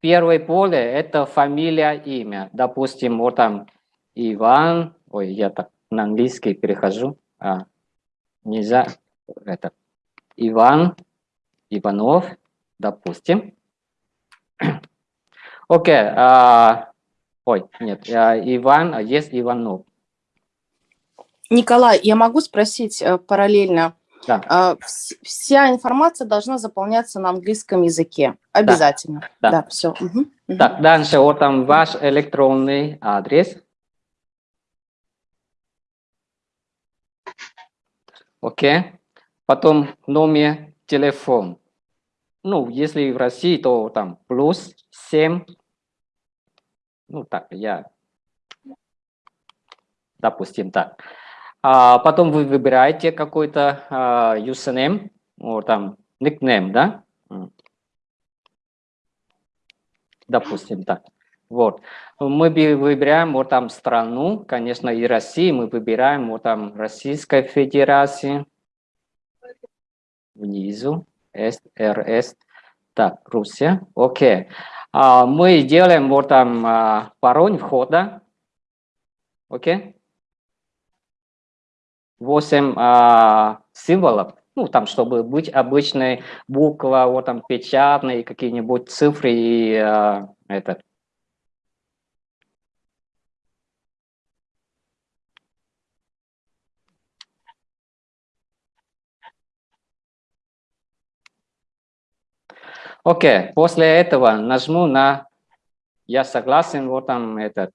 первое поле – это фамилия, имя. Допустим, вот там Иван, ой, я так на английский перехожу, а, нельзя, это, Иван, Иванов, допустим. Окей, okay, а, ой, нет, а, Иван, а есть Иванов. Николай, я могу спросить э, параллельно? Да. А, вся информация должна заполняться на английском языке. Обязательно. Да, да. да все. Угу. Так, дальше вот там ваш электронный адрес. Окей. Потом номер телефон. Ну, если в России, то там плюс 7. Ну, так, я, допустим, так. А потом вы выбираете какой-то а, username, вот там, никнейм, да? Допустим, так. Вот. Мы выбираем вот там страну, конечно, и России, мы выбираем вот там Российская Федерация. Внизу, СРС. Так, Руссия, окей. А, мы делаем вот там а, пароль входа. Окей. 8 а, символов, ну, там, чтобы быть обычной буква, вот там печатные какие-нибудь цифры и а, этот. Окей, okay. после этого нажму на «Я согласен», вот там этот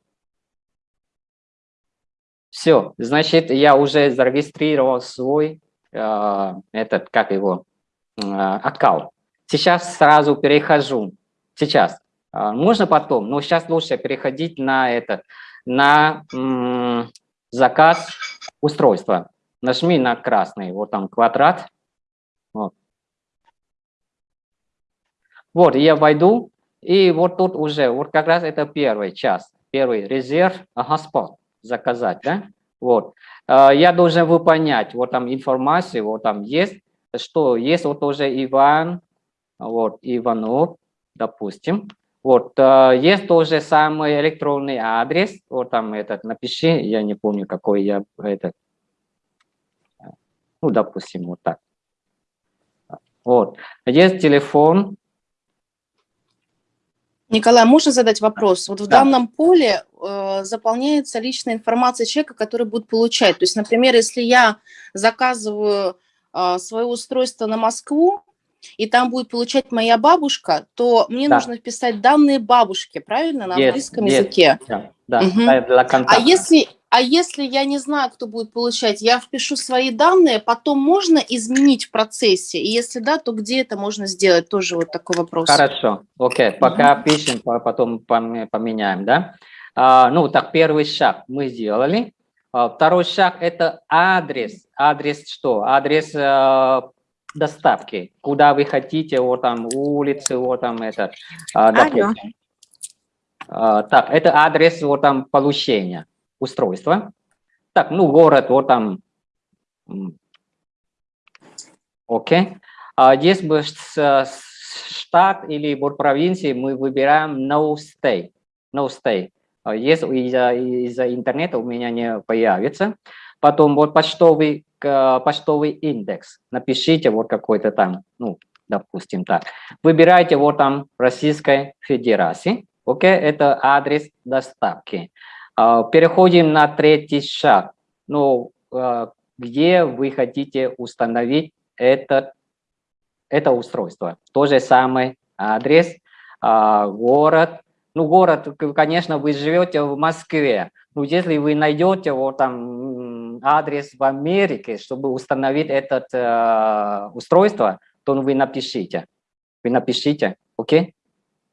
все, значит, я уже зарегистрировал свой, э, этот, как его, э, аккаунт. Сейчас сразу перехожу. Сейчас. Э, можно потом, но сейчас лучше переходить на этот, на м, заказ устройства. Нажми на красный, вот там квадрат. Вот. Вот, я войду, и вот тут уже, вот как раз это первый час, первый резерв, спот заказать, да? Вот. А, я должен выполнять, вот там информацию, вот там есть, что есть вот уже Иван, вот, Иванов, допустим. Вот, а, есть тоже самый электронный адрес, вот там этот, напиши, я не помню, какой я, этот, ну, допустим, вот так. Вот, есть телефон, Николай, можно задать вопрос? Вот в да. данном поле э, заполняется личная информация человека, который будет получать. То есть, например, если я заказываю э, свое устройство на Москву, и там будет получать моя бабушка, то мне да. нужно вписать данные бабушки, правильно, на английском yes, языке? Да, да, угу. для А если, а если я не знаю, кто будет получать, я впишу свои данные, потом можно изменить в процессе? И если да, то где это можно сделать? Тоже вот такой вопрос. Хорошо, окей, пока угу. пишем, потом поменяем, да? А, ну, так, первый шаг мы сделали. А, второй шаг – это адрес. Адрес что? Адрес а, доставки. Куда вы хотите, вот там улицы, вот там это. А, допустим. А, так, это адрес вот там получения устройства. Так, ну, город, вот там, окей. А здесь бы штат или вот провинции мы выбираем no stay, no stay. А если из-за из интернета у меня не появится. Потом вот почтовый, почтовый индекс. Напишите вот какой-то там, ну, допустим так. Выбирайте вот там Российской Федерации. Окей, это адрес доставки. А, переходим на третий шаг. Ну, а, где вы хотите установить этот, это устройство. То же самое адрес, а, город. Ну, город, конечно, вы живете в Москве. Но если вы найдете вот там адрес в Америке, чтобы установить это устройство, то вы напишите. Вы напишите, окей? Okay?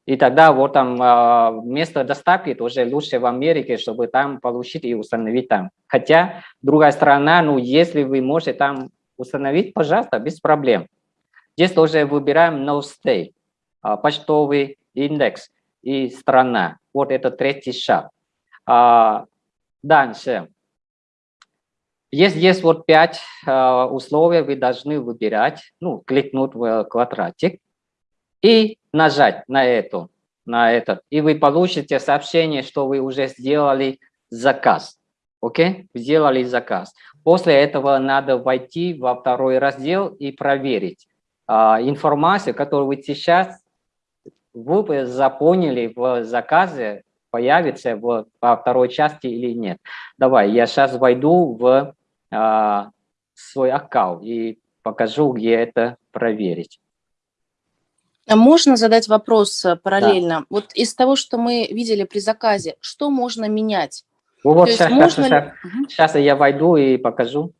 И тогда вот там а, место доставки тоже лучше в Америке, чтобы там получить и установить там. Хотя, другая сторона, ну, если вы можете там установить, пожалуйста, без проблем. Здесь тоже выбираем no stay, а, почтовый индекс и страна. Вот это третий шаг. А, дальше. Есть, есть вот пять условий, вы должны выбирать, ну, кликнуть в квадратик и нажать на эту. на этот, и вы получите сообщение, что вы уже сделали заказ. Окей? Сделали заказ. После этого надо войти во второй раздел и проверить а, информацию, которую вы сейчас вы заполнили в заказе, появится в, во второй части или нет. Давай, я сейчас войду в а, свой аккаунт и покажу, где это проверить. А можно задать вопрос э, параллельно? Да. Вот из того, что мы видели при заказе, что можно менять? Ну, вот сейчас, можно сейчас, ли... сейчас я войду и покажу.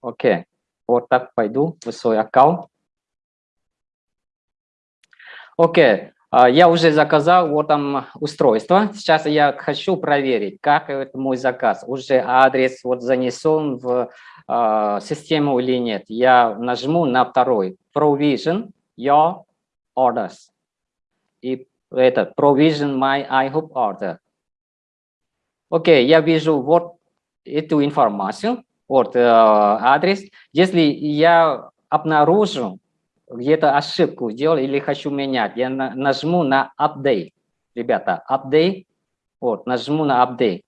Окей. Вот так пойду в свой аккаунт. Окей. Я уже заказал вот там устройство. Сейчас я хочу проверить, как это мой заказ. Уже адрес вот занесен в э, систему или нет. Я нажму на второй. Provision your orders. И это provision my iHope order. Окей, я вижу вот эту информацию, вот э, адрес. Если я обнаружу где-то ошибку сделал или хочу менять, я на, нажму на update, ребята, update, вот, нажму на update,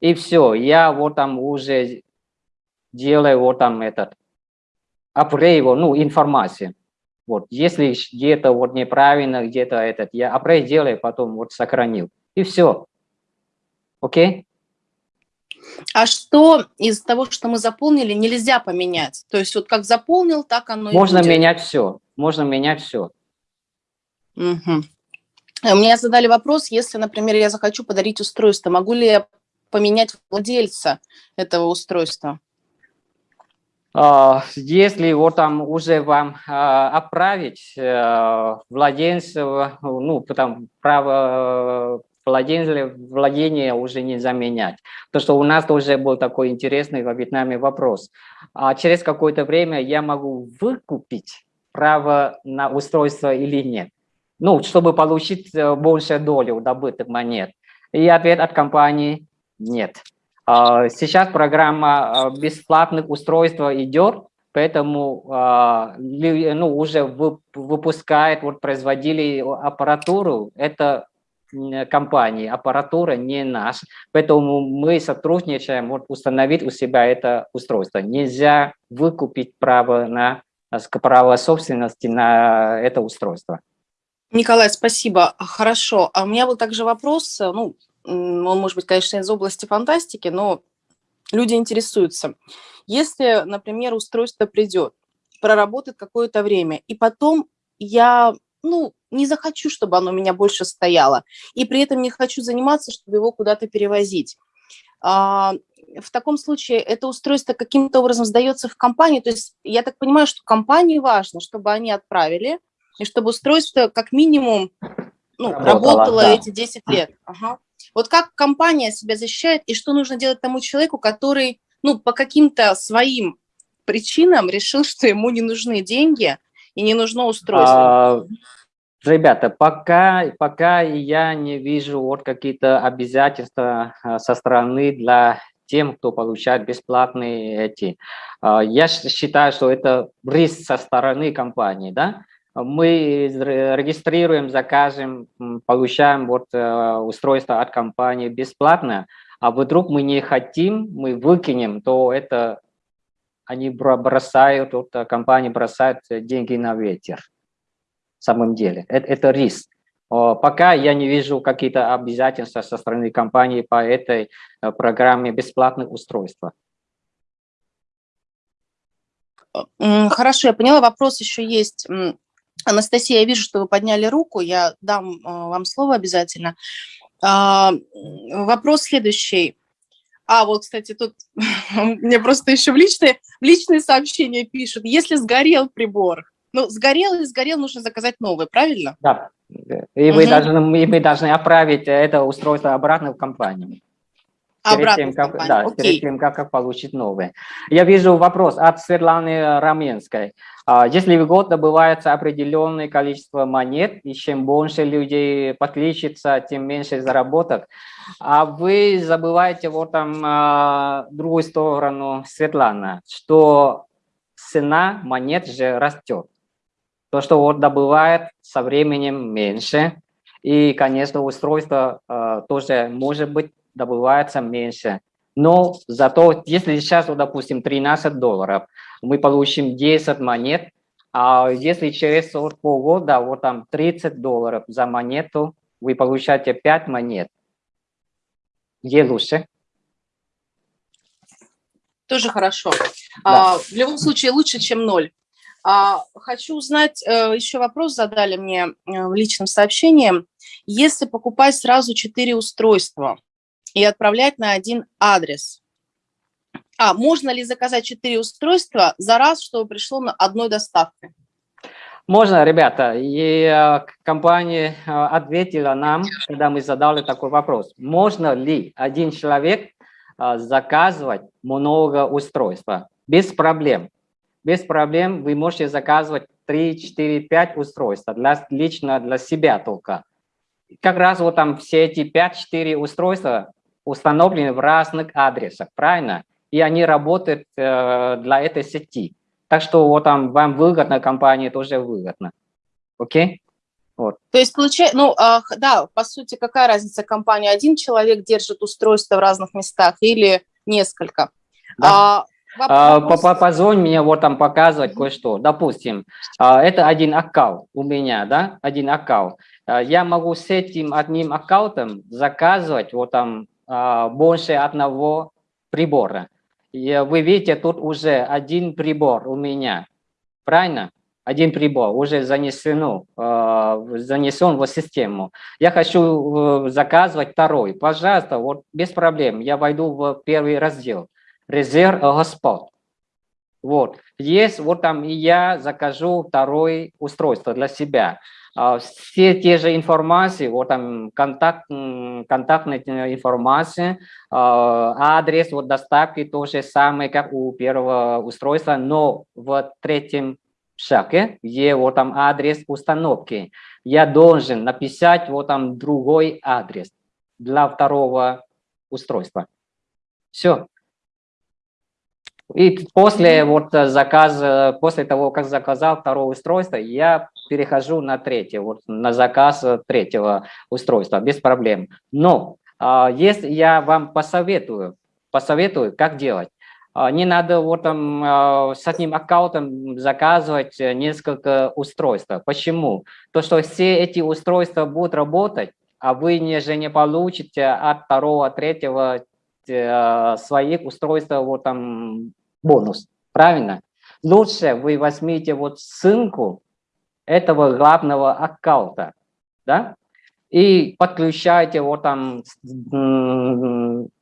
и все, я вот там уже делаю вот там этот, апгрейд, ну, информацию. Вот, если где-то вот неправильно, где-то этот, я апгрейд делаю, потом вот сохранил, и все. Окей? А что из того, что мы заполнили, нельзя поменять? То есть вот как заполнил, так оно Можно и будет. менять все. Можно менять все. Угу. Мне задали вопрос, если, например, я захочу подарить устройство, могу ли я поменять владельца этого устройства? А, если вот там уже вам а, отправить э, владельца, ну, потом право владение, владение уже не заменять. То, что у нас тоже был такой интересный во Вьетнаме вопрос. А через какое-то время я могу выкупить право на устройство или нет? Ну, чтобы получить э, большую долю добытых монет. И ответ от компании – нет. А, сейчас программа э, бесплатных устройств идет, поэтому а, ну, уже выпускает, вот производили аппаратуру, это компании, аппаратура не наш, поэтому мы сотрудничаем, вот установить у себя это устройство. Нельзя выкупить право на право собственности на это устройство. Николай, спасибо. Хорошо. А у меня был также вопрос, ну, он может быть, конечно, из области фантастики, но люди интересуются. Если, например, устройство придет, проработает какое-то время, и потом я ну, не захочу, чтобы оно у меня больше стояло, и при этом не хочу заниматься, чтобы его куда-то перевозить. А, в таком случае это устройство каким-то образом сдается в компанию, то есть я так понимаю, что компании важно, чтобы они отправили, и чтобы устройство как минимум ну, работало, работало да. эти 10 лет. Ага. Вот как компания себя защищает, и что нужно делать тому человеку, который ну, по каким-то своим причинам решил, что ему не нужны деньги, и не нужно устройство? А, ребята, пока, пока я не вижу вот какие-то обязательства а, со стороны для тем, кто получает бесплатные эти. А, я считаю, что это риск со стороны компании, да? Мы регистрируем, закажем, получаем вот э, устройство от компании бесплатно, а вдруг мы не хотим, мы выкинем, то это они бросают, вот, э, компании бросают э, деньги на ветер. Самом деле, это, это риск. Пока я не вижу какие-то обязательства со стороны компании по этой э, программе бесплатных устройств. Хорошо, я поняла. Вопрос еще есть. Анастасия, я вижу, что вы подняли руку. Я дам вам слово обязательно. А, вопрос следующий. А, вот, кстати, тут мне просто еще в личные, в личные сообщения пишут, если сгорел прибор, ну, сгорел и сгорел, нужно заказать новый, правильно? Да, и вы, угу. должны, и мы должны отправить это устройство обратно в компанию. Перед тем, как, да, перед тем, как, как получить новые. Я вижу вопрос от Светланы Раменской. А, если в год добывается определенное количество монет, и чем больше людей подключится, тем меньше заработок, а вы забываете вот там а, другую сторону, Светлана, что цена монет же растет. То, что вот добывает со временем меньше, и, конечно, устройство э, тоже, может быть, добывается меньше. Но зато, если сейчас, вот, допустим, 13 долларов, мы получим 10 монет, а если через вот, полгода, вот там 30 долларов за монету, вы получаете 5 монет. Где лучше? Тоже хорошо. Да. А, в любом случае лучше, чем ноль. А, хочу узнать, э, еще вопрос задали мне э, в личном сообщении. Если покупать сразу 4 устройства и отправлять на один адрес, а, можно ли заказать 4 устройства за раз, чтобы пришло на одной доставке? Можно, ребята. И э, компания ответила нам, когда мы задали такой вопрос. Можно ли один человек заказывать много устройств? Без проблем без проблем вы можете заказывать 3, 4, 5 устройств для, лично для себя только. Как раз вот там все эти 5-4 устройства установлены в разных адресах, правильно? И они работают э, для этой сети. Так что вот там вам выгодно, компании тоже выгодно. Окей? Вот. То есть, получается, ну, э, да, по сути, какая разница, компания один человек держит устройство в разных местах или несколько? Да. А, а, позвонь мне вот там показывать кое-что. Допустим, а, это один аккаунт у меня, да, один аккаунт. А, я могу с этим одним аккаунтом заказывать вот там больше одного прибора. И вы видите, тут уже один прибор у меня, правильно? Один прибор уже занесено, занесен в систему. Я хочу э, заказывать второй. Пожалуйста, вот без проблем. Я войду в первый раздел резерв господ. Вот. Есть, вот там и я закажу второе устройство для себя. А, все те же информации, вот там контакт, контактная информация, а, адрес вот доставки то же самое, как у первого устройства, но в третьем шаге, где вот там адрес установки, я должен написать вот там другой адрес для второго устройства. Все. И после вот э, заказа, после того, как заказал второе устройство, я перехожу на третье, вот на заказ третьего устройства, без проблем. Но а, если я вам посоветую, посоветую, как делать, а, не надо вот там а, с одним аккаунтом заказывать несколько устройств. Почему? То, что все эти устройства будут работать, а вы не, же не получите от второго, третьего э, своих устройств вот там бонус, правильно? Лучше вы возьмите вот ссылку этого главного аккаунта, да, и подключайте вот там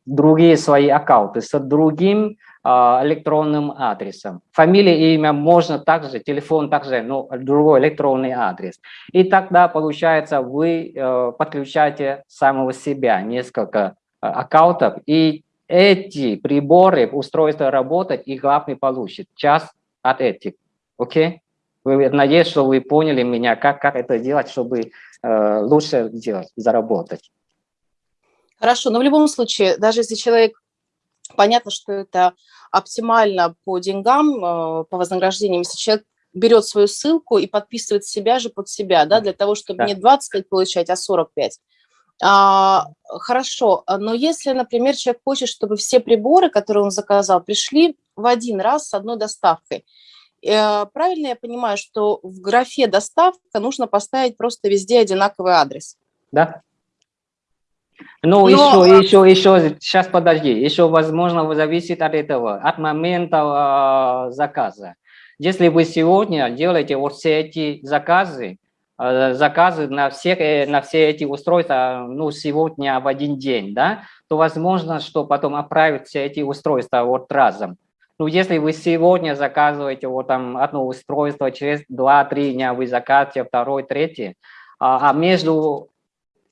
другие свои аккаунты с другим а, электронным адресом. Фамилия, имя можно также, телефон также, но другой электронный адрес. И тогда, получается, вы э, подключаете самого себя, несколько э, аккаунтов, и эти приборы, устройства работать, и главный получит час от этих. Окей? Вы, надеюсь, что вы поняли меня, как, как это делать, чтобы э, лучше делать, заработать. Хорошо, но в любом случае, даже если человек, понятно, что это оптимально по деньгам, э, по вознаграждениям, если человек берет свою ссылку и подписывает себя же под себя, да, для того, чтобы да. не 25 получать, а 45. А, хорошо, а, но если, например, человек хочет, чтобы все приборы, которые он заказал, пришли в один раз с одной доставкой, э, правильно я понимаю, что в графе «доставка» нужно поставить просто везде одинаковый адрес? Да. Ну, Но... еще, еще, еще, сейчас подожди, еще, возможно, зависит от этого, от момента э, заказа. Если вы сегодня делаете вот все эти заказы, заказы на все, э, на все эти устройства ну, сегодня в один день, да, то возможно, что потом отправить все эти устройства вот разом. Ну, если вы сегодня заказываете вот там одно устройство, через 2-3 дня вы заказываете второй, третий, а, а между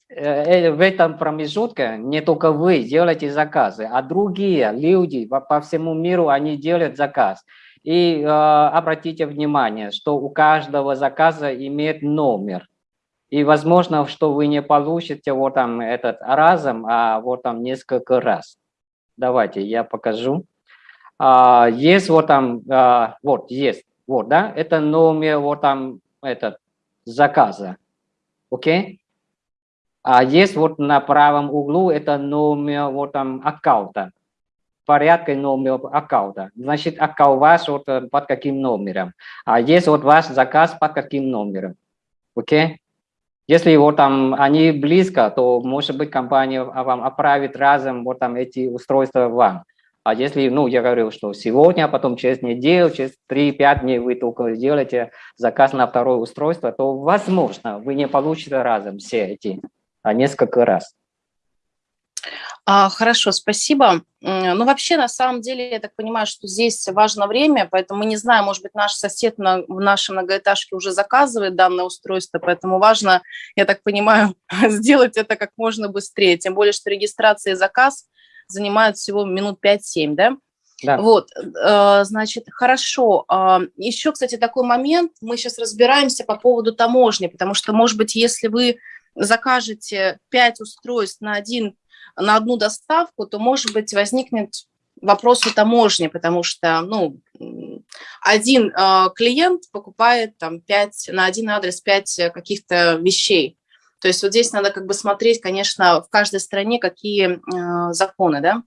э, в этом промежутке не только вы делаете заказы, а другие люди по всему миру, они делают заказ. И э, обратите внимание, что у каждого заказа имеет номер. И возможно, что вы не получите вот там этот разом, а вот там несколько раз. Давайте я покажу. А, есть вот там, а, вот есть, вот, да, это номер вот там этот, заказа. Окей? А есть вот на правом углу это номер вот там аккаунта. Порядка номер аккаунта. Значит, аккаунт ваш вот э, под каким номером. А есть вот ваш заказ под каким номером. Окей? Если вот там они близко, то может быть компания вам отправит разом вот там эти устройства вам. А если, ну, я говорю, что сегодня, а потом через неделю, через 3-5 дней вы только сделаете заказ на второе устройство, то, возможно, вы не получите разом все эти, а несколько раз. А, хорошо, спасибо. Ну, вообще, на самом деле, я так понимаю, что здесь важно время, поэтому мы не знаем, может быть, наш сосед на, в нашей многоэтажке уже заказывает данное устройство, поэтому важно, я так понимаю, сделать это как можно быстрее, тем более, что регистрация и заказ – занимают всего минут 5-7, да? Да. Вот, э, значит, хорошо. А, Еще, кстати, такой момент, мы сейчас разбираемся по поводу таможни, потому что, может быть, если вы закажете 5 устройств на, один, на одну доставку, то, может быть, возникнет вопрос у таможни, потому что, ну, один э, клиент покупает там 5, на один адрес 5 каких-то вещей, то есть вот здесь надо как бы смотреть, конечно, в каждой стране какие э, законы, да.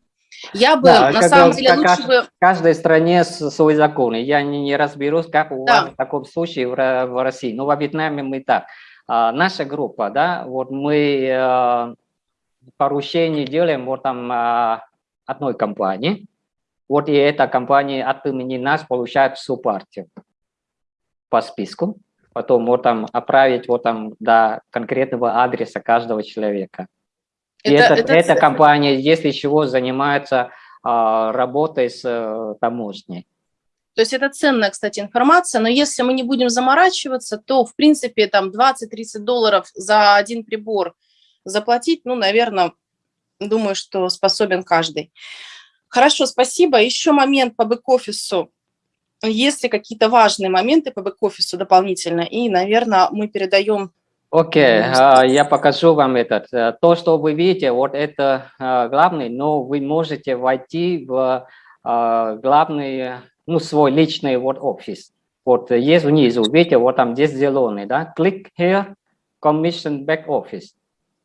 Я бы, да, на самом деле, лучше бы... В каждой стране свои законы. Я не, не разберусь, как у да. вас в таком случае в, в России. Но во Вьетнаме мы так. А, наша группа, да, вот мы а, поручение делаем вот там а, одной компании. Вот и эта компания от имени нас получает всю партию по списку потом вот там отправить вот там до конкретного адреса каждого человека. И это, это, эта компания, если чего, занимается а, работой с а, таможней. То есть это ценная, кстати, информация, но если мы не будем заморачиваться, то, в принципе, там 20-30 долларов за один прибор заплатить, ну, наверное, думаю, что способен каждый. Хорошо, спасибо. Еще момент по бэк-офису есть ли какие-то важные моменты по бэк-офису дополнительно, и, наверное, мы передаем... Окей, okay, uh, я покажу вам этот. Э, то, что вы видите, вот это uh, главный, но вы можете войти в uh, главный, ну, свой личный вот офис. Вот есть внизу, видите, вот там здесь зеленый, да? Click here, Commission Back Office.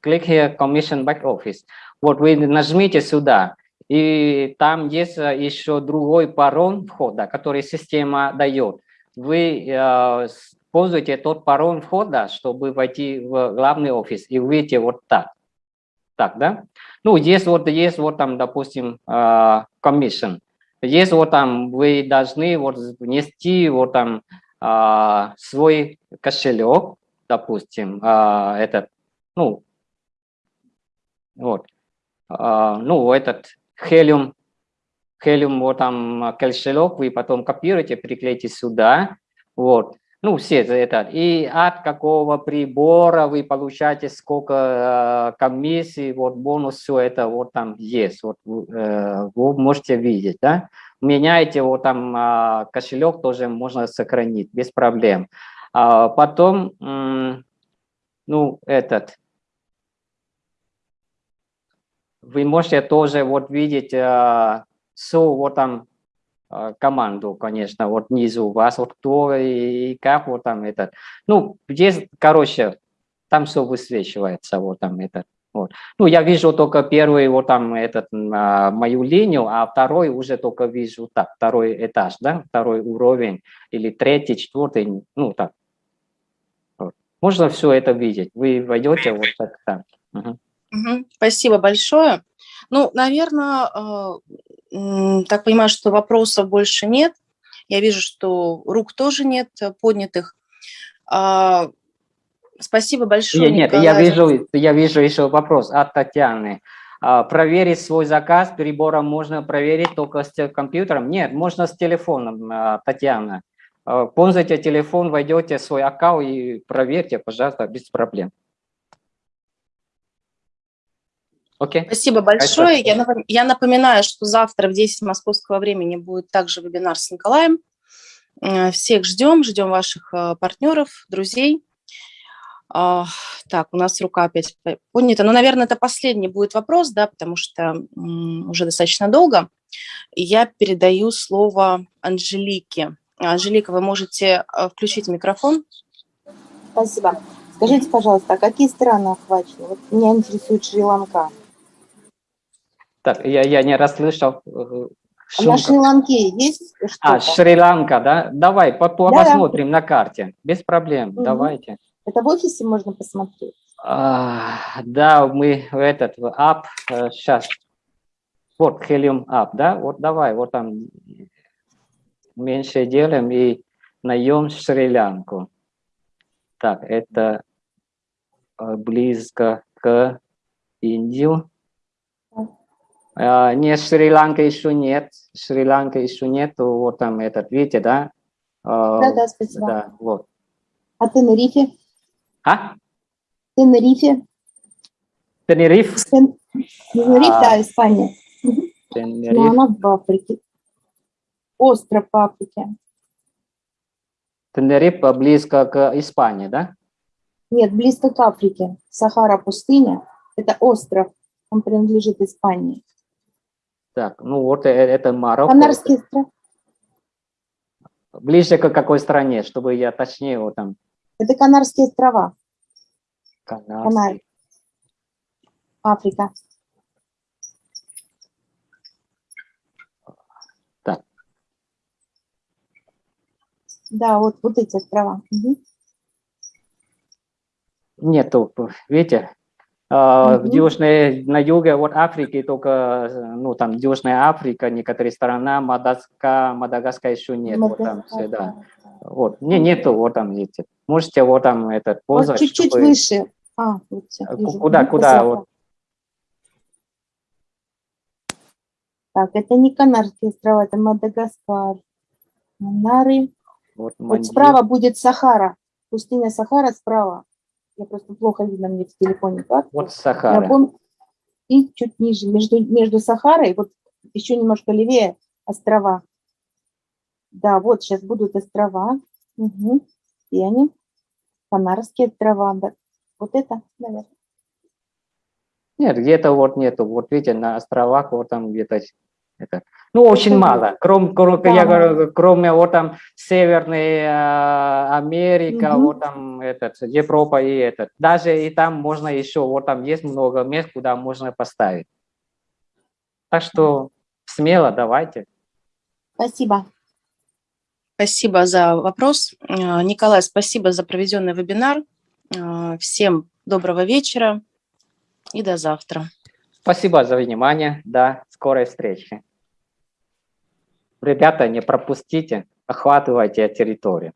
Click here, Commission Back Office. Вот вы нажмите сюда, и там есть э, еще другой пароль входа, который система дает. Вы э, пользуете тот пароль входа, чтобы войти в главный офис, и увидите вот так. Так, да? Ну, здесь вот есть вот там, допустим, э, commission. Есть вот там, вы должны вот внести вот там э, свой кошелек, допустим, этот, ну, вот, э, ну, этот Helium, Helium вот там кошелек, вы потом копируете, приклеите сюда, вот. Ну, все это. И от какого прибора вы получаете, сколько э, комиссий, вот бонус, все это вот там есть. Вот, э, вы можете видеть, да. Меняете вот там э, кошелек, тоже можно сохранить без проблем. А потом, э, ну, этот, вы можете тоже вот видеть э, всю вот там э, команду, конечно, вот внизу вас, вот кто и, и как вот там этот. Ну, здесь, короче, там все высвечивается, вот там этот. Вот. Ну, я вижу только первый вот там этот, а, мою линию, а второй уже только вижу так, второй этаж, да, второй уровень, или третий, четвертый, ну так. Вот. Можно все это видеть. Вы войдете вот так. так. Угу. Угу. Спасибо большое. Ну, наверное, э, так понимаю, что вопросов больше нет. Я вижу, что рук тоже нет поднятых. А, спасибо большое, Нет, Николай. я вижу, я вижу еще вопрос от Татьяны. А, проверить свой заказ перебором можно проверить только с компьютером? Нет, можно с телефоном, а, Татьяна. Пользуйте телефон, войдете в свой аккаунт и проверьте, пожалуйста, без проблем. Okay. Спасибо большое. Я, я напоминаю, что завтра в 10 московского времени будет также вебинар с Николаем. Э, всех ждем, ждем ваших э, партнеров, друзей. А, так, у нас рука опять поднята. Ну, наверное, это последний будет вопрос, да, потому что уже достаточно долго. Я передаю слово Анжелике. Анжелика, вы можете э, включить микрофон? Спасибо. Скажите, пожалуйста, а какие страны охвачены? Вот меня интересует Шри-Ланка. Так, я, я не расслышал. э, А на шумка. Шри-Ланке есть что-то? А, Шри-Ланка, да? Давай, по- по- посмотрим на карте. Без проблем, Мгм. давайте. Это в офисе можно посмотреть? А, да, мы в этот, в app, сейчас, вот, Helium App, да, вот давай, вот там меньше делаем и наем Шри-Ланку. Так, это э, близко к Индию. А, Нет, Шри-Ланка еще нет, Шри-Ланка еще нет, вот там этот, видите, да? А, Да-да, спасибо. Да, вот. А Тенерифе? А? Тенерифе? Тенериф? Тен- Тенерифе, А. да, Испания. Но Тенериф. она в Африке. Остров в Африке. Тенериф близко к Испании, да? Нет, близко к Африке. Сахара пустыня. Это остров. Он принадлежит Испании. Так, ну вот э- это Марокко. Канарские острова. Ближе к какой стране, чтобы я точнее вот там. Это Канарские острова. Канарский. Канары. Африка. Так. Да, вот, вот эти острова. Мгм. Нету, видите? В Мгм. южной, на юге вот Африки только, ну там Южная Африка, некоторые страна, Мадагаскар, Мадагаскар еще нет. Вот там, все, да. Вот, не, нету, вот там, видите. Можете вот там этот Вот поза, чуть-чуть чтобы- выше. А, вот всё, А, вижу. куда- куда спасибо. вот? Так, это не Канарские острова, это Мадагаскар. Канары. Вот, Вот справа будет Сахара. Пустыня Сахара справа. Я просто плохо видно мне в телефоне карту. Вот Сахара. пом- И чуть ниже, между, между Сахарой, вот еще немножко левее острова. Да, вот сейчас будут острова. Угу. И они. Канарские острова. Да. Вот это, наверное. Нет, где-то вот нету. Вот видите, на островах вот там где-то это. Ну, очень мало. Кроме, кроме, Да, я говорю, кроме вот там Северной э, Америка, Мгм. вот там этот, Европа и этот. Даже и там можно еще, вот там есть много мест, куда можно поставить. Так что смело давайте. Спасибо. Спасибо за вопрос. Э, Николай, спасибо за проведенный вебинар. Э, Всем доброго вечера и до завтра. Спасибо за внимание. До скорой встречи. Ребята, не пропустите, охватывайте территорию.